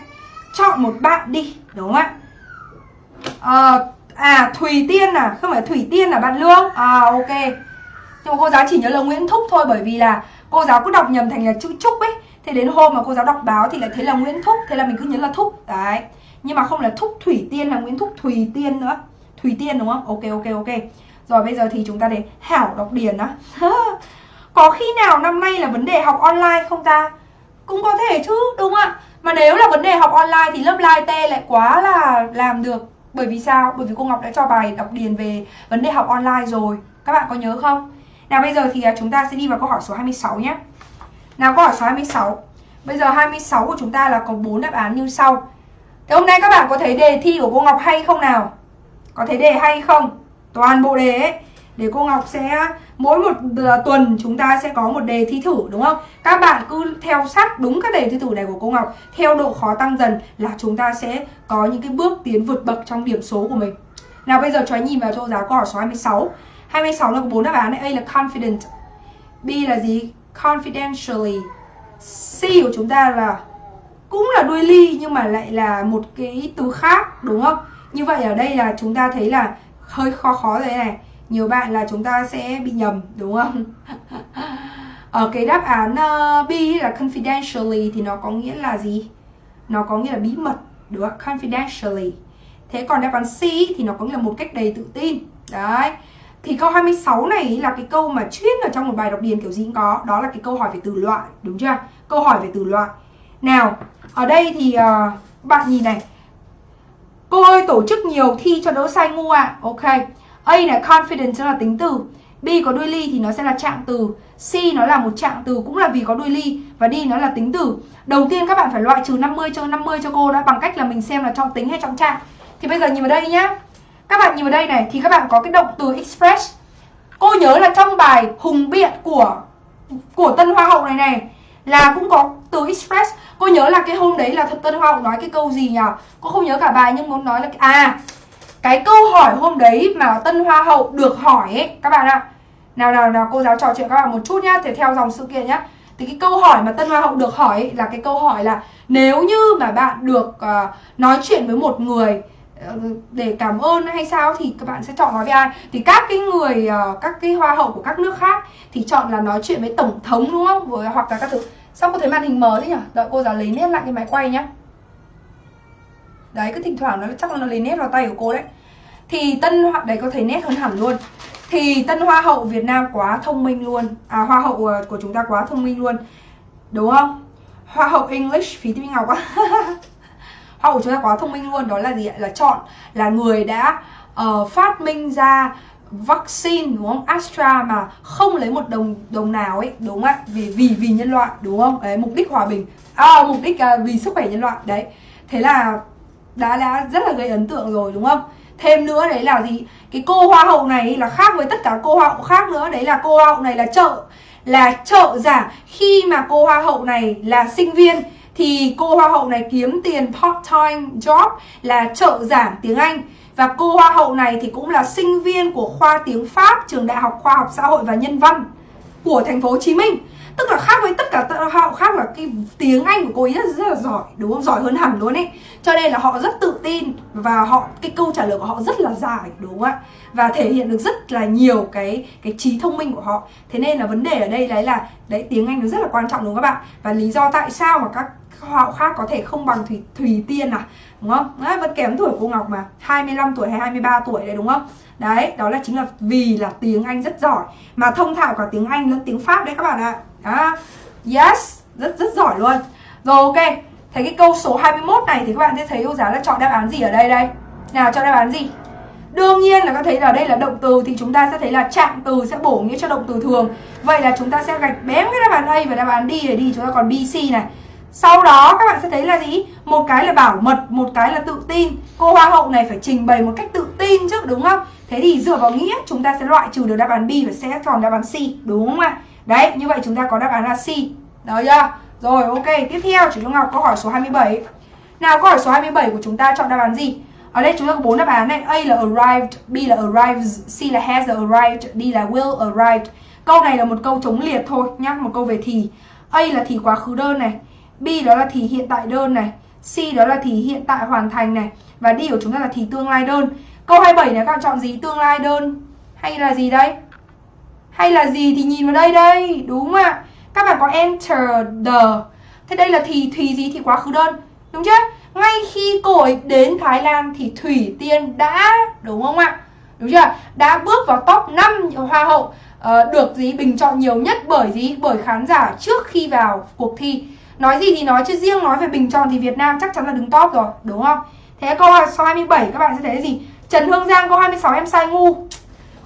chọn một bạn đi đúng không ạ? À, À Thùy Tiên à? Không phải Thủy Tiên là bạn Lương. À ok. Nhưng mà cô giáo chỉ nhớ là Nguyễn Thúc thôi, Bởi vì là cô giáo cứ đọc nhầm thành là chữ Trúc ấy. Thế đến hôm mà cô giáo đọc báo thì lại thấy là Nguyễn Thúc, Thế là mình cứ nhớ là Thúc. Đấy. Nhưng mà không là Thúc Thủy Tiên là Nguyễn Thúc Thùy Tiên nữa. Thùy Tiên đúng không? Ok ok ok. Rồi bây giờ thì chúng ta để Hảo đọc điền á. Có khi nào năm nay là vấn đề học online không ta? Cũng có thể chứ, đúng không ạ? Mà nếu là vấn đề học online thì lớp live T lại quá là làm được bởi vì sao? Bởi vì cô Ngọc đã cho bài đọc điền về vấn đề học online rồi Các bạn có nhớ không? Nào, bây giờ thì à, chúng ta sẽ đi vào câu hỏi số 26 nhé Nào, câu hỏi số 26 Bây giờ 26 của chúng ta là có 4 đáp án như sau Thế hôm nay các bạn có thấy đề thi của cô Ngọc hay không nào? Có thấy đề hay không? Toàn bộ đề ấy để cô Ngọc sẽ mỗi một à, tuần chúng ta sẽ có một đề thi thử đúng không? Các bạn cứ theo sát đúng các đề thi thử này của cô Ngọc theo độ khó tăng dần là chúng ta sẽ có những cái bước tiến vượt bậc trong điểm số của mình. Nào bây giờ cho anh nhìn vào cho giáo câu hỏi số 26. 26 là có bốn đáp án này, A là confident, B là gì? Confidentially. C của chúng ta là cũng là đuôi ly nhưng mà lại là một cái từ khác đúng không? Như vậy ở đây là chúng ta thấy là hơi khó khó rồi này nhiều bạn là chúng ta sẽ bị nhầm đúng không? Ở ờ, cái đáp án uh, B là confidentially thì nó có nghĩa là gì? Nó có nghĩa là bí mật đúng không? Confidentially. Thế còn đáp án C thì nó có nghĩa là một cách đầy tự tin. Đấy. Thì câu 26 này là cái câu mà chuyên ở trong một bài đọc điền kiểu gì cũng có Đó là cái câu hỏi về từ loại, đúng chưa? Câu hỏi về từ loại. Nào, ở đây thì uh, bạn nhìn này. Cô ơi tổ chức nhiều thi cho đỡ sai ngu ạ. À. Ok. A là confident tức là tính từ. B có đuôi ly thì nó sẽ là trạng từ. C nó là một trạng từ cũng là vì có đuôi ly và D nó là tính từ. Đầu tiên các bạn phải loại trừ 50 cho 50 cho cô đã, bằng cách là mình xem là trong tính hay trong trạng. Thì bây giờ nhìn vào đây nhá. Các bạn nhìn vào đây này, thì các bạn có cái động từ express. Cô nhớ là trong bài hùng biện của của tân hoa hậu này này, là cũng có từ express. Cô nhớ là cái hôm đấy là tân hoa hậu nói cái câu gì nhỉ? Cô không nhớ cả bài nhưng muốn nói là à cái câu hỏi hôm đấy mà tân hoa hậu được hỏi ấy các bạn ạ. Nào nào nào cô giáo trò chuyện các bạn một chút nhá thì theo dòng sự kiện nhá. Thì cái câu hỏi mà tân hoa hậu được hỏi ấy, là cái câu hỏi là nếu như mà bạn được uh, nói chuyện với một người ờ, để cảm ơn hay sao thì các bạn sẽ chọn nói với ai? Thì các cái người uh, các cái hoa hậu của các nước khác thì chọn là nói chuyện với tổng thống đúng không? Với hoặc là các thứ. Sao cô thấy màn hình mờ thế nhỉ? Đợi cô giáo lấy nét lại cái máy quay nhá đấy cứ thỉnh thoảng nó chắc là nó lấy nét vào tay của cô đấy. Thì tân hoa đấy có thấy nét hơn hẳn luôn. Thì tân hoa hậu Việt Nam quá thông minh luôn. À hoa hậu ờ, của chúng ta quá thông minh luôn. Đúng không? Hoa hậu English phí tiếng Ngọc á. Hoa hậu chúng ta quá thông minh luôn. Đó là gì ạ? Là chọn là người đã uh, phát minh ra vaccine đúng không? Astra mà không lấy một đồng đồng nào ấy đúng không ạ? Vì vì vì nhân loại đúng không? Đấy mục đích hòa bình. À, mục đích uh, vì sức khỏe nhân loại. Đấy. Thế là đã đã rất là gây ấn tượng rồi, đúng không? Thêm nữa đấy là gì? Cái cô hoa hậu này là khác với tất cả cô hoa hậu khác nữa. Đấy là cô hoa hậu này là trợ là trợ giả. Khi mà cô hoa hậu này là sinh viên, thì cô hoa hậu này kiếm tiền part time job là trợ giảng tiếng Anh. Và cô hoa hậu này thì cũng là sinh viên của khoa tiếng Pháp, trường Đại học Khoa học Xã hội và Nhân văn của thành phố Hồ Chí Minh tức là khác với tất cả họ khác là cái tiếng anh của cô ấy rất, rất là giỏi đúng không? Giỏi hơn hẳn luôn ấy. Cho nên là họ rất tự tin và họ cái câu trả lời của họ rất là dài đúng không ạ? Và thể hiện được rất là nhiều cái cái trí thông minh của họ. Thế nên là vấn đề ở đây đấy là đấy tiếng anh nó rất là quan trọng đúng không các bạn? Và lý do tại sao mà các khác có thể không bằng thủy thủy tiên à? Đúng không? Đấy, vẫn kém tuổi cô ngọc mà 25 tuổi hay 23 tuổi đấy đúng không? Đấy đó là chính là vì là tiếng anh rất giỏi. Mà thông thạo cả tiếng anh lẫn tiếng pháp đấy các bạn ạ. Đó. yes rất rất giỏi luôn. Rồi ok. Thấy cái câu số 21 này thì các bạn sẽ thấy cô giáo là chọn đáp án gì ở đây đây? Nào chọn đáp án gì? Đương nhiên là các thấy là đây là động từ thì chúng ta sẽ thấy là trạng từ sẽ bổ nghĩa cho động từ thường. Vậy là chúng ta sẽ gạch bém cái đáp án A và đáp án D để đi. Chúng ta còn B, C này. Sau đó các bạn sẽ thấy là gì? Một cái là bảo mật, một cái là tự tin. Cô hoa hậu này phải trình bày một cách tự tin chứ đúng không? Thế thì dựa vào nghĩa chúng ta sẽ loại trừ được đáp án B và sẽ chọn đáp án C đúng không ạ? Đấy, như vậy chúng ta có đáp án là C. Được chưa? Rồi ok, tiếp theo chị Trung Ngọc câu hỏi số 27. Nào câu hỏi số 27 của chúng ta chọn đáp án gì? Ở đây chúng ta có bốn đáp án này. A là arrived, B là arrives, C là has arrived, D là will arrived. Câu này là một câu chống liệt thôi nhá, một câu về thì. A là thì quá khứ đơn này, B đó là thì hiện tại đơn này, C đó là thì hiện tại hoàn thành này và D của chúng ta là thì tương lai đơn. Câu 27 này các bạn chọn gì? Tương lai đơn hay là gì đây? Hay là gì thì nhìn vào đây đây, đúng không ạ? Các bạn có enter the. Thế đây là thì thùy gì thì quá khứ đơn, đúng chưa? Ngay khi cô ấy đến Thái Lan thì Thủy Tiên đã, đúng không ạ? Đúng chưa? Đã bước vào top 5 hoa hậu uh, được gì bình chọn nhiều nhất bởi gì? Bởi khán giả trước khi vào cuộc thi. Nói gì thì nói chứ riêng nói về bình chọn thì Việt Nam chắc chắn là đứng top rồi, đúng không? Thế câu số 27 các bạn sẽ thấy gì? Trần Hương Giang câu 26 em sai ngu.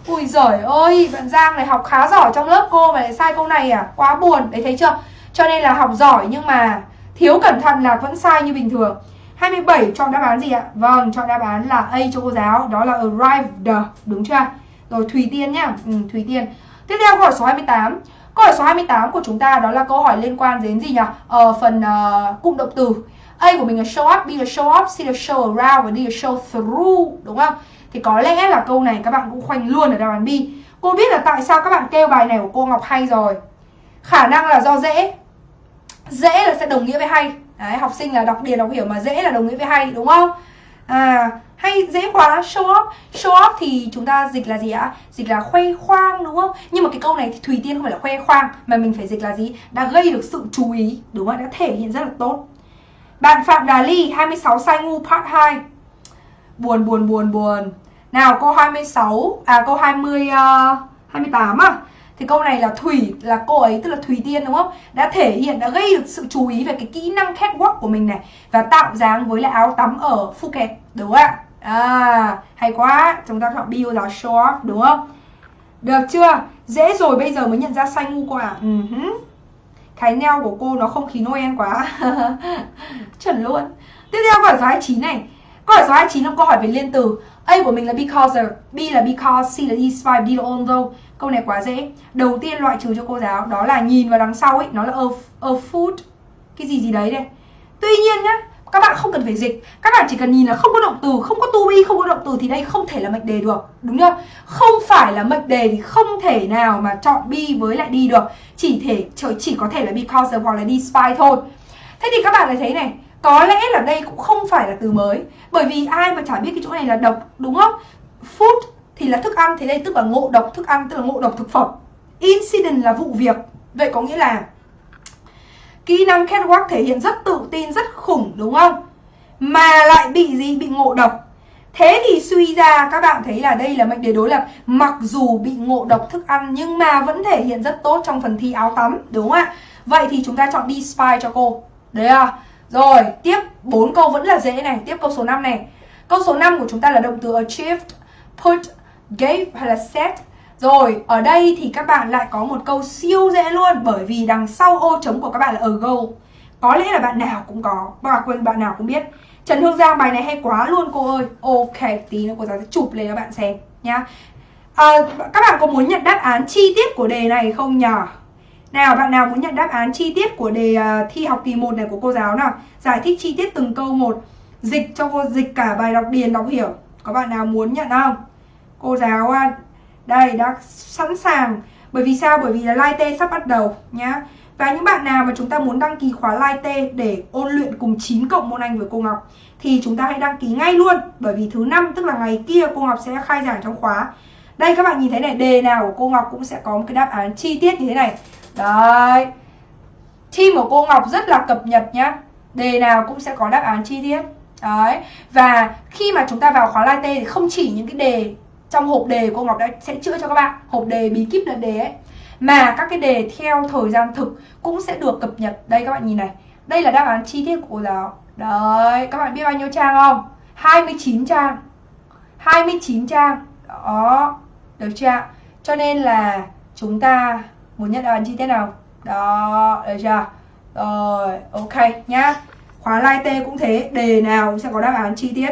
Ui giời ơi, bạn Giang này học khá giỏi trong lớp cô mà lại sai câu này à? Quá buồn, đấy thấy chưa? Cho nên là học giỏi nhưng mà thiếu cẩn thận là vẫn sai như bình thường. 27 chọn đáp án gì ạ? Vâng, chọn đáp án là A cho cô giáo, đó là arrived, đúng chưa? Rồi Thùy Tiên nhá, ừ, Thùy Tiên. Tiếp theo câu hỏi số 28. Câu hỏi số 28 của chúng ta đó là câu hỏi liên quan đến gì nhỉ? Ờ, phần uh, cụm động từ. A của mình là show up, B là show up C là show around và D là show through, đúng không? Thì có lẽ là câu này các bạn cũng khoanh luôn ở đáp án B. Cô biết là tại sao các bạn kêu bài này của cô Ngọc hay rồi. Khả năng là do dễ. Dễ là sẽ đồng nghĩa với hay. Đấy, học sinh là đọc điền đọc hiểu mà dễ là đồng nghĩa với hay đúng không? À, hay dễ quá show off. Show off thì chúng ta dịch là gì ạ? Dịch là khoe khoang đúng không? Nhưng mà cái câu này thì thùy tiên không phải là khoe khoang mà mình phải dịch là gì? Đã gây được sự chú ý đúng không đã thể hiện rất là tốt. Bạn phạm đà ly 26 sai ngu part 2 buồn buồn buồn buồn. Nào câu 26 à câu 20 uh, 28 à? Thì câu này là Thủy là cô ấy tức là thủy Tiên đúng không? Đã thể hiện đã gây được sự chú ý về cái kỹ năng catwalk của mình này và tạo dáng với lại áo tắm ở Phuket đúng không ạ? À hay quá, chúng ta chọn bio là short đúng không? Được chưa? Dễ rồi bây giờ mới nhận ra xanh ngu quả ừ Uh -huh. cái neo của cô nó không khí Noel quá chuẩn luôn tiếp theo câu hỏi số 29 này câu hỏi số 29 là câu hỏi về liên từ A của mình là because B là because C là despite D là although câu này quá dễ. Đầu tiên loại trừ cho cô giáo đó là nhìn vào đằng sau ấy nó là a, a food cái gì gì đấy đây. Tuy nhiên nhá các bạn không cần phải dịch. Các bạn chỉ cần nhìn là không có động từ không có to be không có động từ thì đây không thể là mệnh đề được đúng chưa? Không phải là mệnh đề thì không thể nào mà chọn be với lại đi được. Chỉ thể chỉ có thể là because hoặc là đi spy thôi. Thế thì các bạn lại thấy này có lẽ là đây cũng không phải là từ mới. Bởi vì ai mà chả biết cái chỗ này là độc đúng không? Food thì là thức ăn thì đây tức là ngộ độc thức ăn tức là ngộ độc thực phẩm incident là vụ việc vậy có nghĩa là Kỹ năng catwalk thể hiện rất tự tin, rất khủng đúng không? Mà lại bị gì? Bị ngộ độc Thế thì suy ra các bạn thấy là đây là mệnh đề đối lập Mặc dù bị ngộ độc thức ăn nhưng mà vẫn thể hiện rất tốt trong phần thi áo tắm Đúng không ạ? Vậy thì chúng ta chọn đi spy cho cô Đấy à? Rồi, tiếp bốn câu vẫn là dễ này Tiếp câu số 5 này Câu số 5 của chúng ta là động từ achieved, put, gave hay là set. Rồi, ở đây thì các bạn lại có một câu siêu dễ luôn Bởi vì đằng sau ô trống của các bạn là ago. Có lẽ là bạn nào cũng có Và quên bạn nào cũng biết. Trần Hương Giang bài này hay quá luôn cô ơi. Ok, tí nữa cô giáo sẽ chụp lên cho bạn xem nhá. À, Các bạn có muốn nhận đáp án chi tiết của đề này không nhỉ? Nào, bạn nào muốn nhận đáp án chi tiết của đề uh, thi học kỳ 1 này của cô giáo nào? Giải thích chi tiết từng câu một. Dịch cho cô dịch cả bài đọc điền đọc hiểu. Có bạn nào muốn nhận không? Cô giáo đây, đã sẵn sàng. Bởi vì sao? Bởi vì là live t sắp bắt đầu, nhá. Và những bạn nào mà chúng ta muốn đăng ký khóa live t để ôn luyện cùng 9 cộng môn anh với cô Ngọc, thì chúng ta hãy đăng ký ngay luôn. Bởi vì thứ năm, tức là ngày kia, cô Ngọc sẽ khai giảng trong khóa. Đây, các bạn nhìn thấy này, đề nào của cô Ngọc cũng sẽ có một cái đáp án chi tiết như thế này. Đấy. Team của cô Ngọc rất là cập nhật nhá. Đề nào cũng sẽ có đáp án chi tiết. Đấy. Và khi mà chúng ta vào khóa live t thì không chỉ những cái đề trong hộp đề cô Ngọc đã, sẽ chữa cho các bạn. Hộp đề bí kíp là đề ấy. Mà các cái đề theo thời gian thực cũng sẽ được cập nhật. Đây, các bạn nhìn này. Đây là đáp án chi tiết của cô giáo. Đấy, các bạn biết bao nhiêu trang không? 29 trang. 29 trang. Đó, được chưa cho nên là chúng ta muốn nhận đáp án chi tiết nào? Đó, được chưa rồi, ok nhá. Khóa live t cũng thế. Đề nào cũng sẽ có đáp án chi tiết.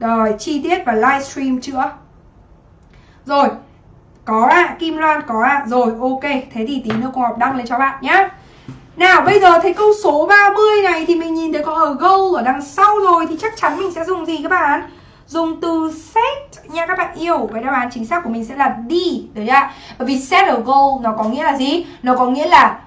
Rồi, chi tiết và livestream chữa rồi Có ạ, à, Kim Loan có ạ. À. Rồi ok, thế thì tí nữa cô học đăng lên cho bạn nhá. Nào bây giờ thấy câu số 30 này Thì mình nhìn thấy có ở goal ở đằng sau rồi Thì chắc chắn mình sẽ dùng gì các bạn? Dùng từ set nha các bạn yêu. Vậy đáp án chính xác của mình sẽ là D Được chưa Bởi vì set ở goal nó có nghĩa là gì? Nó có nghĩa là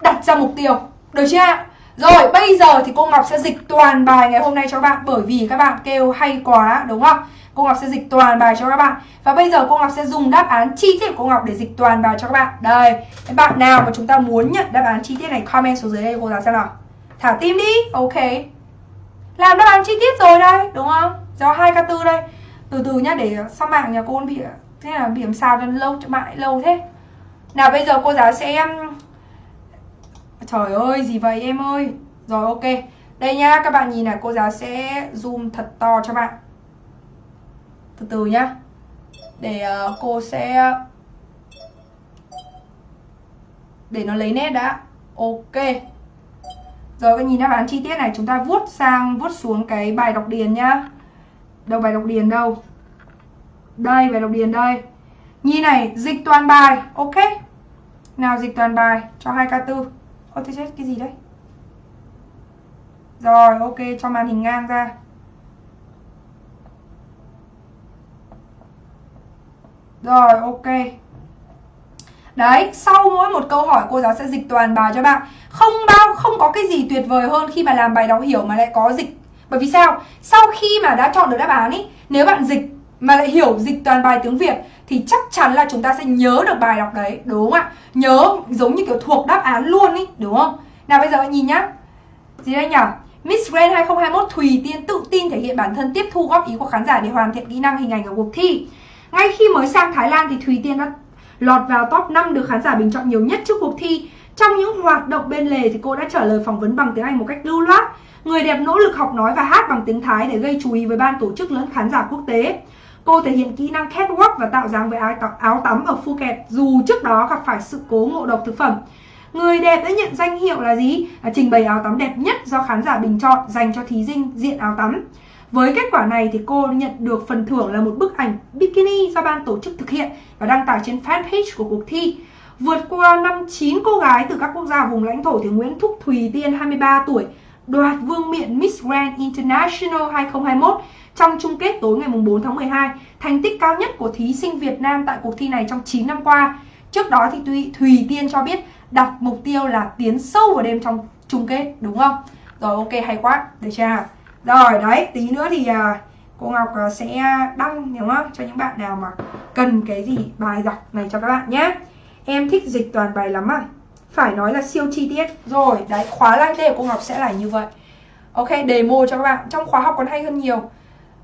đặt ra mục tiêu Được chưa rồi bây giờ thì cô Ngọc sẽ dịch toàn bài ngày hôm nay cho các bạn Bởi vì các bạn kêu hay quá đúng không? Cô Ngọc sẽ dịch toàn bài cho các bạn. Và bây giờ cô Ngọc sẽ dùng đáp án chi tiết của cô Ngọc để dịch toàn bài cho các bạn. Đây, các bạn nào mà chúng ta muốn nhận đáp án chi tiết này comment xuống dưới đây cô giáo xem nào. Thả tim đi, ok. Làm đáp án chi tiết rồi đây, đúng không? Do 2K4 đây. Từ từ nhá, để sao mạng nhà cô bị Thế là bị làm sao cho lâu, cho lại lâu thế. Nào bây giờ cô giáo sẽ um, Trời ơi, gì vậy em ơi? Rồi ok. Đây nhá, các bạn nhìn này, cô giáo sẽ zoom thật to cho bạn. Từ từ nhá. Để uh, cô sẽ để nó lấy nét đã. Ok. Rồi các nhìn đáp án chi tiết này chúng ta vuốt sang vuốt xuống cái bài đọc điền nhá. Đâu bài đọc điền đâu? Đây bài đọc điền đây. Nhìn này dịch toàn bài. Ok. Nào dịch toàn bài cho 2k4 Ơ thế chết cái gì đấy? Rồi ok cho màn hình ngang ra. Rồi ok. Đấy, sau mỗi một câu hỏi cô giáo sẽ dịch toàn bài cho bạn. Không bao không có cái gì tuyệt vời hơn khi mà làm bài đọc hiểu mà lại có dịch. Bởi vì sao? Sau khi mà đã chọn được đáp án ý Nếu bạn dịch mà lại hiểu dịch toàn bài tiếng Việt thì chắc chắn là chúng ta sẽ nhớ được bài đọc đấy, Đúng không ạ? Nhớ giống như kiểu thuộc đáp án luôn ý, Đúng không? Nào bây giờ nhìn nhá Gì đây nhỉ? Miss Grand 2021 Thùy Tiên tự tin thể hiện bản thân tiếp thu góp ý của khán giả để hoàn thiện kỹ năng hình ảnh ở cuộc thi ngay khi mới sang Thái Lan thì Thùy Tiên đã lọt vào top 5 được khán giả bình chọn nhiều nhất trước cuộc thi. Trong những hoạt động bên lề thì cô đã trả lời phỏng vấn bằng tiếng Anh một cách lưu loát. Người đẹp nỗ lực học nói và hát bằng tiếng Thái để gây chú ý với ban tổ chức lẫn khán giả quốc tế. Cô thể hiện kỹ năng catwalk và tạo dáng với áo tắm ở Phuket dù trước đó gặp phải sự cố ngộ độc thực phẩm. Người đẹp đã nhận danh hiệu là gì? À, trình bày áo tắm đẹp nhất do khán giả bình chọn dành cho thí sinh diện áo tắm. Với kết quả này thì cô nhận được phần thưởng là một bức ảnh bikini do ban tổ chức thực hiện và đăng tải trên fanpage của cuộc thi. Vượt qua năm 9 cô gái từ các quốc gia vùng lãnh thổ thì Nguyễn Thúc Thùy Tiên 23 tuổi đoạt vương miện Miss Grand International 2021 trong chung kết tối ngày 4 tháng 12, thành tích cao nhất của thí sinh Việt Nam tại cuộc thi này trong 9 năm qua. Trước đó thì Thùy, Thùy Tiên cho biết đặt mục tiêu là tiến sâu vào đêm trong chung kết, đúng không? Rồi ok hay quá, được chưa? Rồi đấy, tí nữa thì à, cô Ngọc à, sẽ đăng đúng không? Cho những bạn nào mà cần cái gì bài đọc này cho các bạn nhé. Em thích dịch toàn bài lắm à? Phải nói là siêu chi tiết. Rồi, đấy, khóa live day của cô Ngọc sẽ là như vậy. Ok, demo cho các bạn. Trong khóa học còn hay hơn nhiều.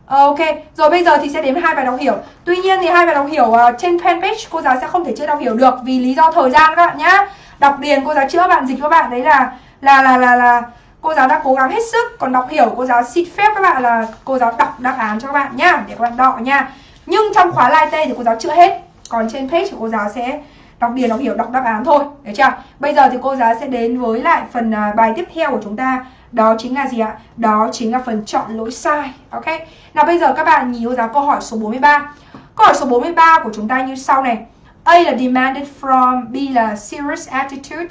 Ờ, ok, rồi bây giờ thì sẽ đến hai bài đọc hiểu. Tuy nhiên thì hai bài đọc hiểu uh, trên fanpage cô giáo sẽ không thể chưa đọc hiểu được Vì lý do thời gian các bạn nhá. Đọc điền cô giáo chữa bạn dịch các bạn. Đấy là là là là là cô giáo đã cố gắng hết sức. Còn đọc hiểu cô giáo xin phép các bạn là cô giáo đọc đáp án cho các bạn nhá Để các bạn đọ nha Nhưng trong khóa live tê thì cô giáo chữa hết. Còn trên page của cô giáo sẽ đọc điền đọc hiểu đọc đáp án thôi. Được chưa? Bây giờ thì cô giáo sẽ đến với lại phần uh, bài tiếp theo của chúng ta đó chính là gì ạ? Đó chính là phần chọn lỗi sai. Ok. Nào bây giờ các bạn nhìn cô giáo câu hỏi số 43. Câu hỏi số 43 của chúng ta như sau này. A là demanded from, B là serious attitude,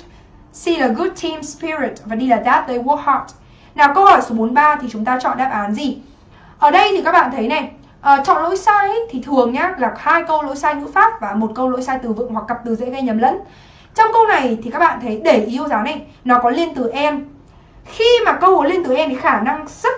C là good team spirit và D là that they work hard. Nào câu hỏi số 43 thì chúng ta chọn đáp án gì? Ở đây thì các bạn thấy này, uh, chọn lỗi sai ấy, thì thường nhá là hai câu lỗi sai ngữ pháp và một câu lỗi sai từ vựng hoặc cặp từ dễ gây nhầm lẫn. Trong câu này thì các bạn thấy để ý cô giáo này, nó có liên từ em khi mà câu lên từ em thì khả năng rất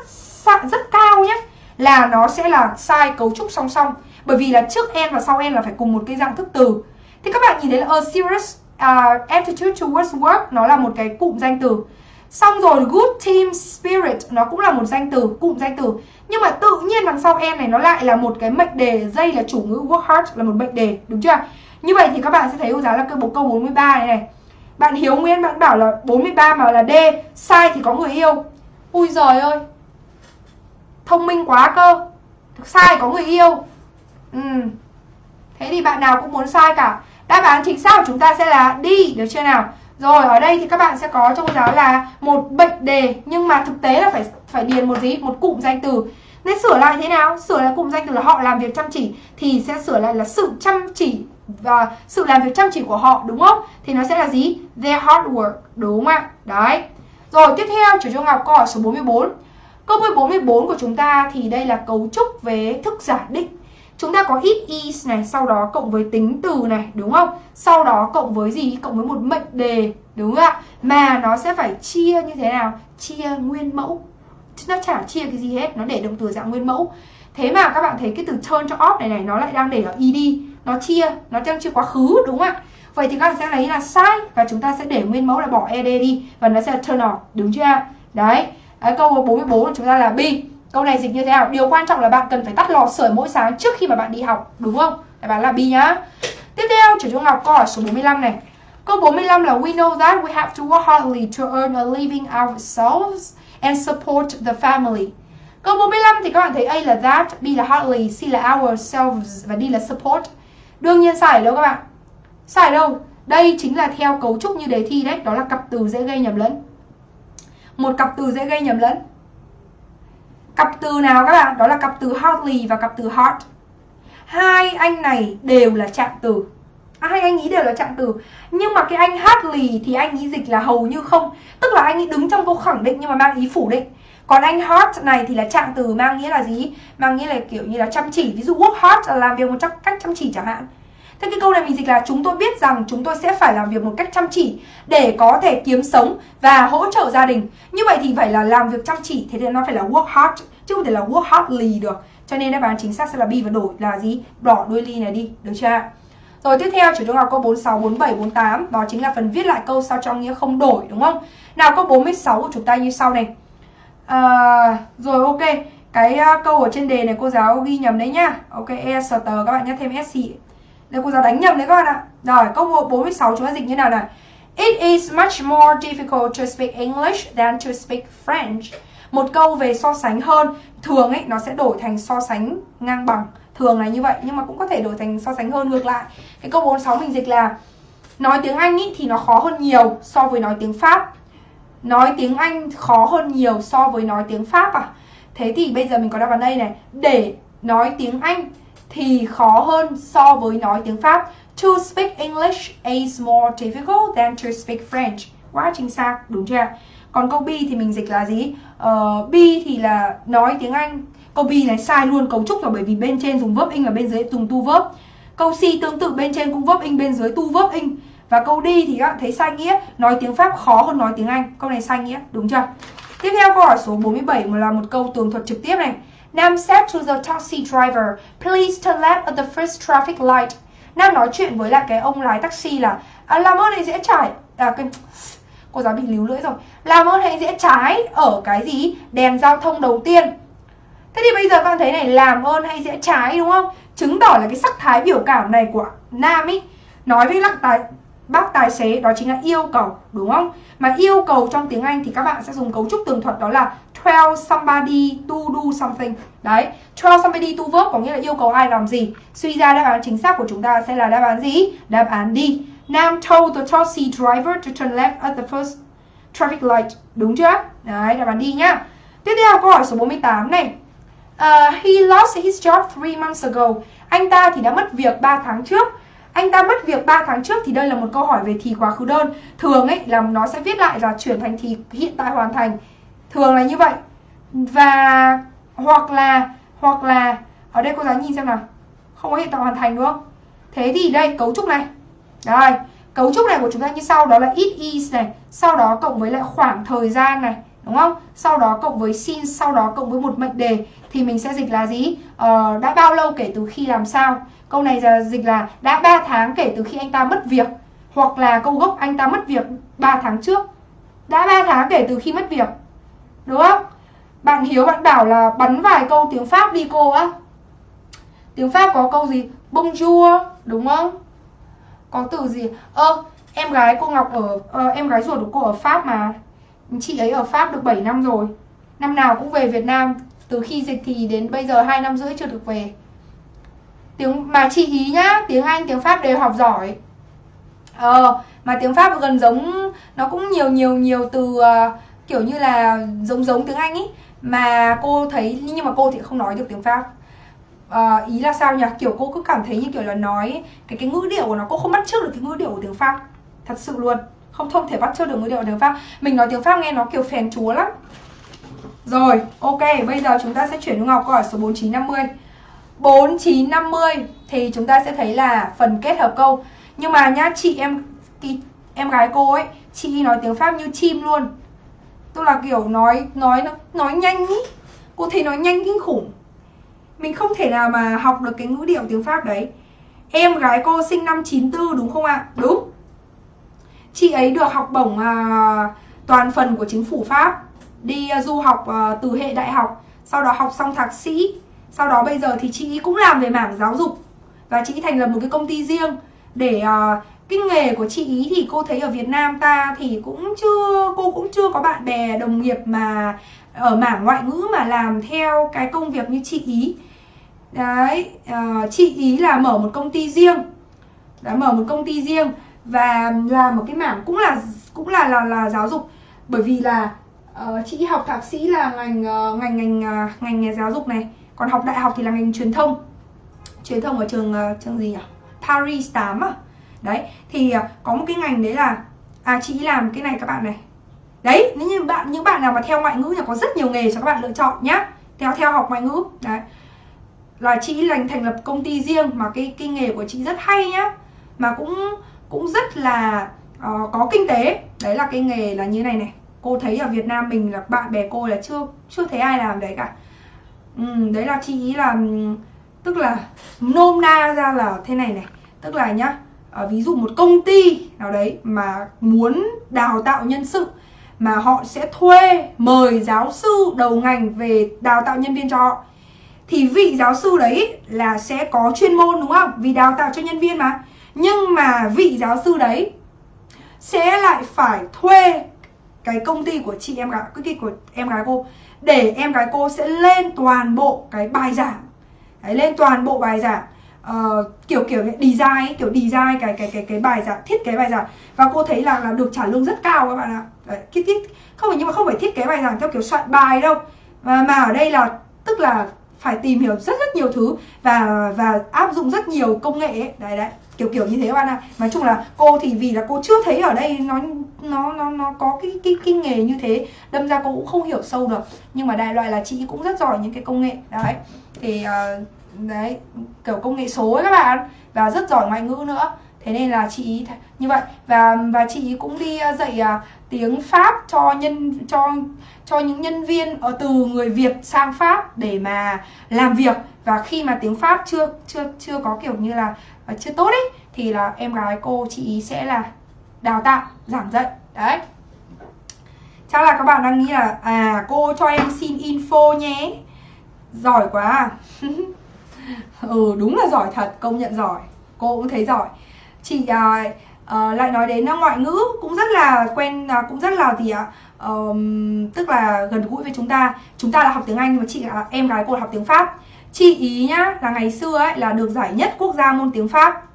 rất cao nhé là nó sẽ là sai cấu trúc song song. Bởi vì là trước em và sau em là phải cùng một cái dạng thức từ. Thì các bạn nhìn thấy là a serious uh, attitude towards work nó là một cái cụm danh từ. Xong rồi good team spirit nó cũng là một danh từ cụm danh từ. Nhưng mà tự nhiên đằng sau em này nó lại là một cái mệnh đề dây là chủ ngữ work hard là một mệnh đề đúng chưa? Như vậy thì các bạn sẽ thấy cô giáo là cái bộ câu 43 này này bạn Hiếu Nguyên bạn bảo là 43 mà là D, Sai thì có người yêu. Ui giời ơi, Thông minh quá cơ. Sai có người yêu. Ừ. Thế thì bạn nào cũng muốn sai cả. Đáp án chính xác của chúng ta sẽ là đi Được chưa nào? Rồi, ở đây thì các bạn sẽ có trong giáo là Một bệnh đề, Nhưng mà thực tế là phải phải điền một gì? Một cụm danh từ. Nên sửa lại thế nào? Sửa lại cụm danh từ là họ làm việc chăm chỉ, Thì sẽ sửa lại là sự chăm chỉ và sự làm việc chăm chỉ của họ đúng không? Thì nó sẽ là gì? Their hard work, đúng không ạ? Đấy. Rồi tiếp theo chủ cho Ngọc câu hỏi số 44. Câu 44 của chúng ta thì đây là cấu trúc về thức giả định. Chúng ta có it is này, sau đó cộng với tính từ này, đúng không? Sau đó cộng với gì? Cộng với một mệnh đề, đúng không ạ? Mà nó sẽ phải chia như thế nào? Chia nguyên mẫu. Nó chả chia cái gì hết, nó để động từ dạng nguyên mẫu. Thế mà các bạn thấy cái từ turn cho off này này nó lại đang để ở ed nó chia nó đang chia quá khứ đúng không ạ? Vậy thì các bạn sẽ lấy là sai và chúng ta sẽ để nguyên mẫu là bỏ ed đi và nó sẽ là turn off đúng chưa đấy à, câu 44 của chúng ta là B. Câu này dịch như thế nào? Điều quan trọng là bạn cần phải tắt lò sưởi mỗi sáng trước khi mà bạn đi học Đúng không? Đáp án là B nhá. Tiếp theo, chủ trung học câu hỏi số 45 này. Câu 45 là We know that we have to work hardly to earn a living ourselves and support the family. Câu 45 thì các bạn thấy A là that, B là hardly, C là ourselves và D là support. Đương nhiên sai ở đâu các bạn? Sai ở đâu? Đây chính là theo cấu trúc như đề thi đấy, đó là cặp từ dễ gây nhầm lẫn. Một cặp từ dễ gây nhầm lẫn. Cặp từ nào các bạn? Đó là cặp từ hotly và cặp từ hot, Hai anh này đều là trạng từ. À, hai anh ý đều là trạng từ Nhưng mà cái anh hotly thì anh ý dịch là hầu như không Tức là anh ý đứng trong câu khẳng định nhưng mà mang ý phủ định còn anh hard này thì là trạng từ mang nghĩa là gì? Mang nghĩa là kiểu như là chăm chỉ Ví dụ work hard là làm việc một cách chăm chỉ chẳng hạn Thế cái câu này mình dịch là chúng tôi biết rằng chúng tôi sẽ phải làm việc một cách chăm chỉ để có thể kiếm sống và hỗ trợ gia đình. Như vậy thì phải là làm việc chăm chỉ, thế thì nó phải là work hard chứ không thể là work hardly được. Cho nên đáp án chính xác sẽ là B và đổi là gì? bỏ đuôi ly này đi, được chưa? Rồi tiếp theo chủ trung học câu 46, 47, 48 Đó chính là phần viết lại câu sao cho nghĩa không đổi đúng không? Nào câu 46 của chúng ta như sau này à, Rồi ok. Cái uh, câu ở trên đề này cô giáo ghi nhầm đấy nhá. Ok EST các bạn nhắc thêm SC Đây cô giáo đánh nhầm đấy các bạn ạ. Rồi câu 46 chúng ta dịch như nào này? It is much more difficult to speak English than to speak French. Một câu về so sánh hơn Thường ấy nó sẽ đổi thành so sánh ngang bằng. Thường là như vậy nhưng mà cũng có thể đổi thành so sánh hơn ngược lại. Cái câu 46 mình dịch là nói tiếng Anh ý, thì nó khó hơn nhiều so với nói tiếng Pháp nói tiếng Anh khó hơn nhiều so với nói tiếng Pháp à? Thế thì bây giờ mình có đáp án đây này. Để nói tiếng Anh thì khó hơn so với nói tiếng Pháp. To speak English is more difficult than to speak French. Quá chính xác đúng chưa? Còn câu B thì mình dịch là gì? Uh, B thì là nói tiếng Anh. Câu B này sai luôn cấu trúc rồi bởi vì bên trên dùng verb in và bên dưới dùng tu verb. Câu C tương tự bên trên cũng verb in bên dưới tu verb in và câu đi thì các bạn thấy sai nghĩa nói tiếng Pháp khó hơn nói tiếng Anh. Câu này sai nghĩa đúng chưa? Tiếp theo câu hỏi số 47 là một câu tường thuật trực tiếp này. Nam said to the taxi driver, please turn left at the first traffic light. Nam nói chuyện với lại cái ông lái taxi là à, làm ơn hãy dễ trải. À, cái cô giáo bị líu lưỡi rồi. Làm ơn hãy dễ trái ở cái gì? Đèn giao thông đầu tiên. Thế thì bây giờ con thấy này làm ơn hay dễ trái đúng không? Chứng tỏ là cái sắc thái biểu cảm này của nam ý nói với lặng tài bác tài xế đó chính là yêu cầu đúng không mà yêu cầu trong tiếng Anh thì các bạn sẽ dùng cấu trúc tường thuật đó là tell somebody to do something đấy tell somebody to work có nghĩa là yêu cầu ai làm gì suy ra đáp án chính xác của chúng ta sẽ là đáp án gì đáp án đi Nam told the taxi driver to turn left at the first traffic light. Đúng chưa? Đấy, đáp án đi nhá. Tiếp theo câu hỏi số 48 này. Uh, he lost his job three months ago. Anh ta thì đã mất việc 3 tháng trước. Anh ta mất việc 3 tháng trước thì đây là một câu hỏi về thì quá khứ đơn. Thường ấy là nó sẽ viết lại là chuyển thành thì hiện tại hoàn thành. Thường là như vậy. Và hoặc là hoặc là ở đây cô giáo nhìn xem nào. Không có hiện tại hoàn thành đúng không? Thế thì đây cấu trúc này rồi, cấu trúc này của chúng ta như sau đó là it is này, sau đó cộng với lại khoảng thời gian này, đúng không? Sau đó cộng với xin sau đó cộng với một mệnh đề thì mình sẽ dịch là gì? Ờ, đã bao lâu kể từ khi làm sao? Câu này dịch là đã 3 tháng kể từ khi anh ta mất việc hoặc là câu gốc anh ta mất việc 3 tháng trước. Đã 3 tháng kể từ khi mất việc. Đúng không? Bạn Hiếu bạn bảo là bắn vài câu tiếng Pháp đi cô á. Tiếng Pháp có câu gì? Bonjour, đúng không? có từ gì ơ em gái cô Ngọc ở ờ, em gái ruột của cô ở Pháp mà chị ấy ở Pháp được 7 năm rồi năm nào cũng về Việt Nam từ khi dịch thì đến bây giờ hai năm rưỡi chưa được về tiếng mà chị ý nhá tiếng Anh tiếng Pháp đều học giỏi. Ờ mà tiếng Pháp gần giống nó cũng nhiều nhiều nhiều từ uh, kiểu như là giống giống tiếng Anh ý. Mà cô thấy nhưng mà cô thì không nói được tiếng Pháp. Uh, ý là sao nhỉ? Kiểu cô cứ cảm thấy như kiểu là nói cái cái ngữ điệu của nó cô không bắt chước được cái ngữ điệu của tiếng pháp. Thật sự luôn. Không không thể bắt chước được ngữ điệu của tiếng pháp. Mình nói tiếng pháp nghe nó kiểu phèn chúa lắm. Rồi ok bây giờ chúng ta sẽ chuyển hướng học câu hỏi số 4950 4950 thì chúng ta sẽ thấy là phần kết hợp câu. Nhưng mà nhá chị em em gái cô ấy chị nói tiếng pháp như chim luôn. Tức là kiểu nói nói nói nhanh ý. Cô thấy nói nhanh kinh khủng. Mình không thể nào mà học được cái ngữ điệu tiếng Pháp đấy. Em gái cô sinh năm 94 đúng không ạ? À? Đúng. Chị ấy được học bổng à, toàn phần của chính phủ Pháp. Đi à, du học à, từ hệ đại học Sau đó học xong thạc sĩ. Sau đó bây giờ thì chị cũng làm về mảng giáo dục. Và chị thành lập một cái công ty riêng. Để uh, cái nghề của chị ý thì cô thấy ở Việt Nam ta thì cũng chưa Cô cũng chưa có bạn bè đồng nghiệp mà ở mảng ngoại ngữ mà làm theo cái công việc như chị ý. Đấy uh, chị ý là mở một công ty riêng. Đã mở một công ty riêng và làm một cái mảng cũng là cũng là là là giáo dục. Bởi vì là uh, chị học thạc sĩ là ngành uh, ngành ngành uh, ngành nghề giáo dục này còn học đại học thì là ngành truyền thông. Truyền thông ở trường uh, trường gì nhỉ? Paris 8 à? Đấy thì uh, có một cái ngành đấy là à chị làm cái này các bạn này. Đấy nếu như bạn những bạn nào mà theo ngoại ngữ thì có rất nhiều nghề cho các bạn lựa chọn nhá. Theo theo học ngoại ngữ đấy. Là chị lành thành lập công ty riêng mà cái cái nghề của chị rất hay nhá. Mà cũng cũng rất là uh, có kinh tế. Đấy là cái nghề là như này này. Cô thấy ở Việt Nam mình là bạn bè cô là chưa chưa thấy ai làm đấy cả ừ, đấy là chị ý là ừ, tức là nôm na ra là thế này này tức là nhá à, ví dụ một công ty nào đấy mà muốn đào tạo nhân sự mà họ sẽ thuê mời giáo sư đầu ngành về đào tạo nhân viên cho họ thì vị giáo sư đấy là sẽ có chuyên môn đúng không? Vì đào tạo cho nhân viên mà. Nhưng mà vị giáo sư đấy sẽ lại phải thuê cái công ty của chị em gái cái của em gái cô để em gái cô sẽ lên toàn bộ cái bài giảng. Đấy, lên toàn bộ bài giảng uh, kiểu kiểu design ấy, kiểu design cái cái cái cái bài giảng thiết kế bài giảng. Và cô thấy là là được trả lương rất cao các bạn ạ. Đấy, thiết thiết không phải nhưng mà không phải thiết kế bài giảng theo kiểu soạn bài đâu. Mà, mà ở đây là tức là phải tìm hiểu rất rất nhiều thứ và và áp dụng rất nhiều công nghệ ấy. đấy đấy kiểu kiểu như thế các bạn ạ. Nói chung là cô thì vì là cô chưa thấy ở đây nó nó nó nó có cái cái cái nghề như thế. Đâm ra cô cũng không hiểu sâu được. Nhưng mà đại loại là chị cũng rất giỏi những cái công nghệ. Đấy. Thì uh, đấy kiểu công nghệ số ấy các bạn. Và rất giỏi ngoại ngữ nữa. Thế nên là chị như vậy. Và và chị cũng đi ờ, dạy uh, tiếng pháp cho nhân cho cho những nhân viên ở từ người việt sang pháp để mà làm việc. Và khi mà tiếng pháp chưa chưa chưa có kiểu như là chưa tốt ấy thì là em gái cô chị sẽ là đào tạo giảng dạy. Đấy. Chắc là các bạn đang nghĩ là à cô cho em xin info nhé. Giỏi quá. À. ừ đúng là giỏi thật công nhận giỏi. Cô cũng thấy giỏi. Chị à, à, lại nói đến à, ngoại ngữ cũng rất là quen à, cũng rất là gì ạ? À, um, tức là gần gũi với chúng ta. Chúng ta là học tiếng anh nhưng mà chị là em gái cô là học tiếng pháp. Chị ý nhá là ngày xưa ấy là được giải nhất quốc gia môn tiếng pháp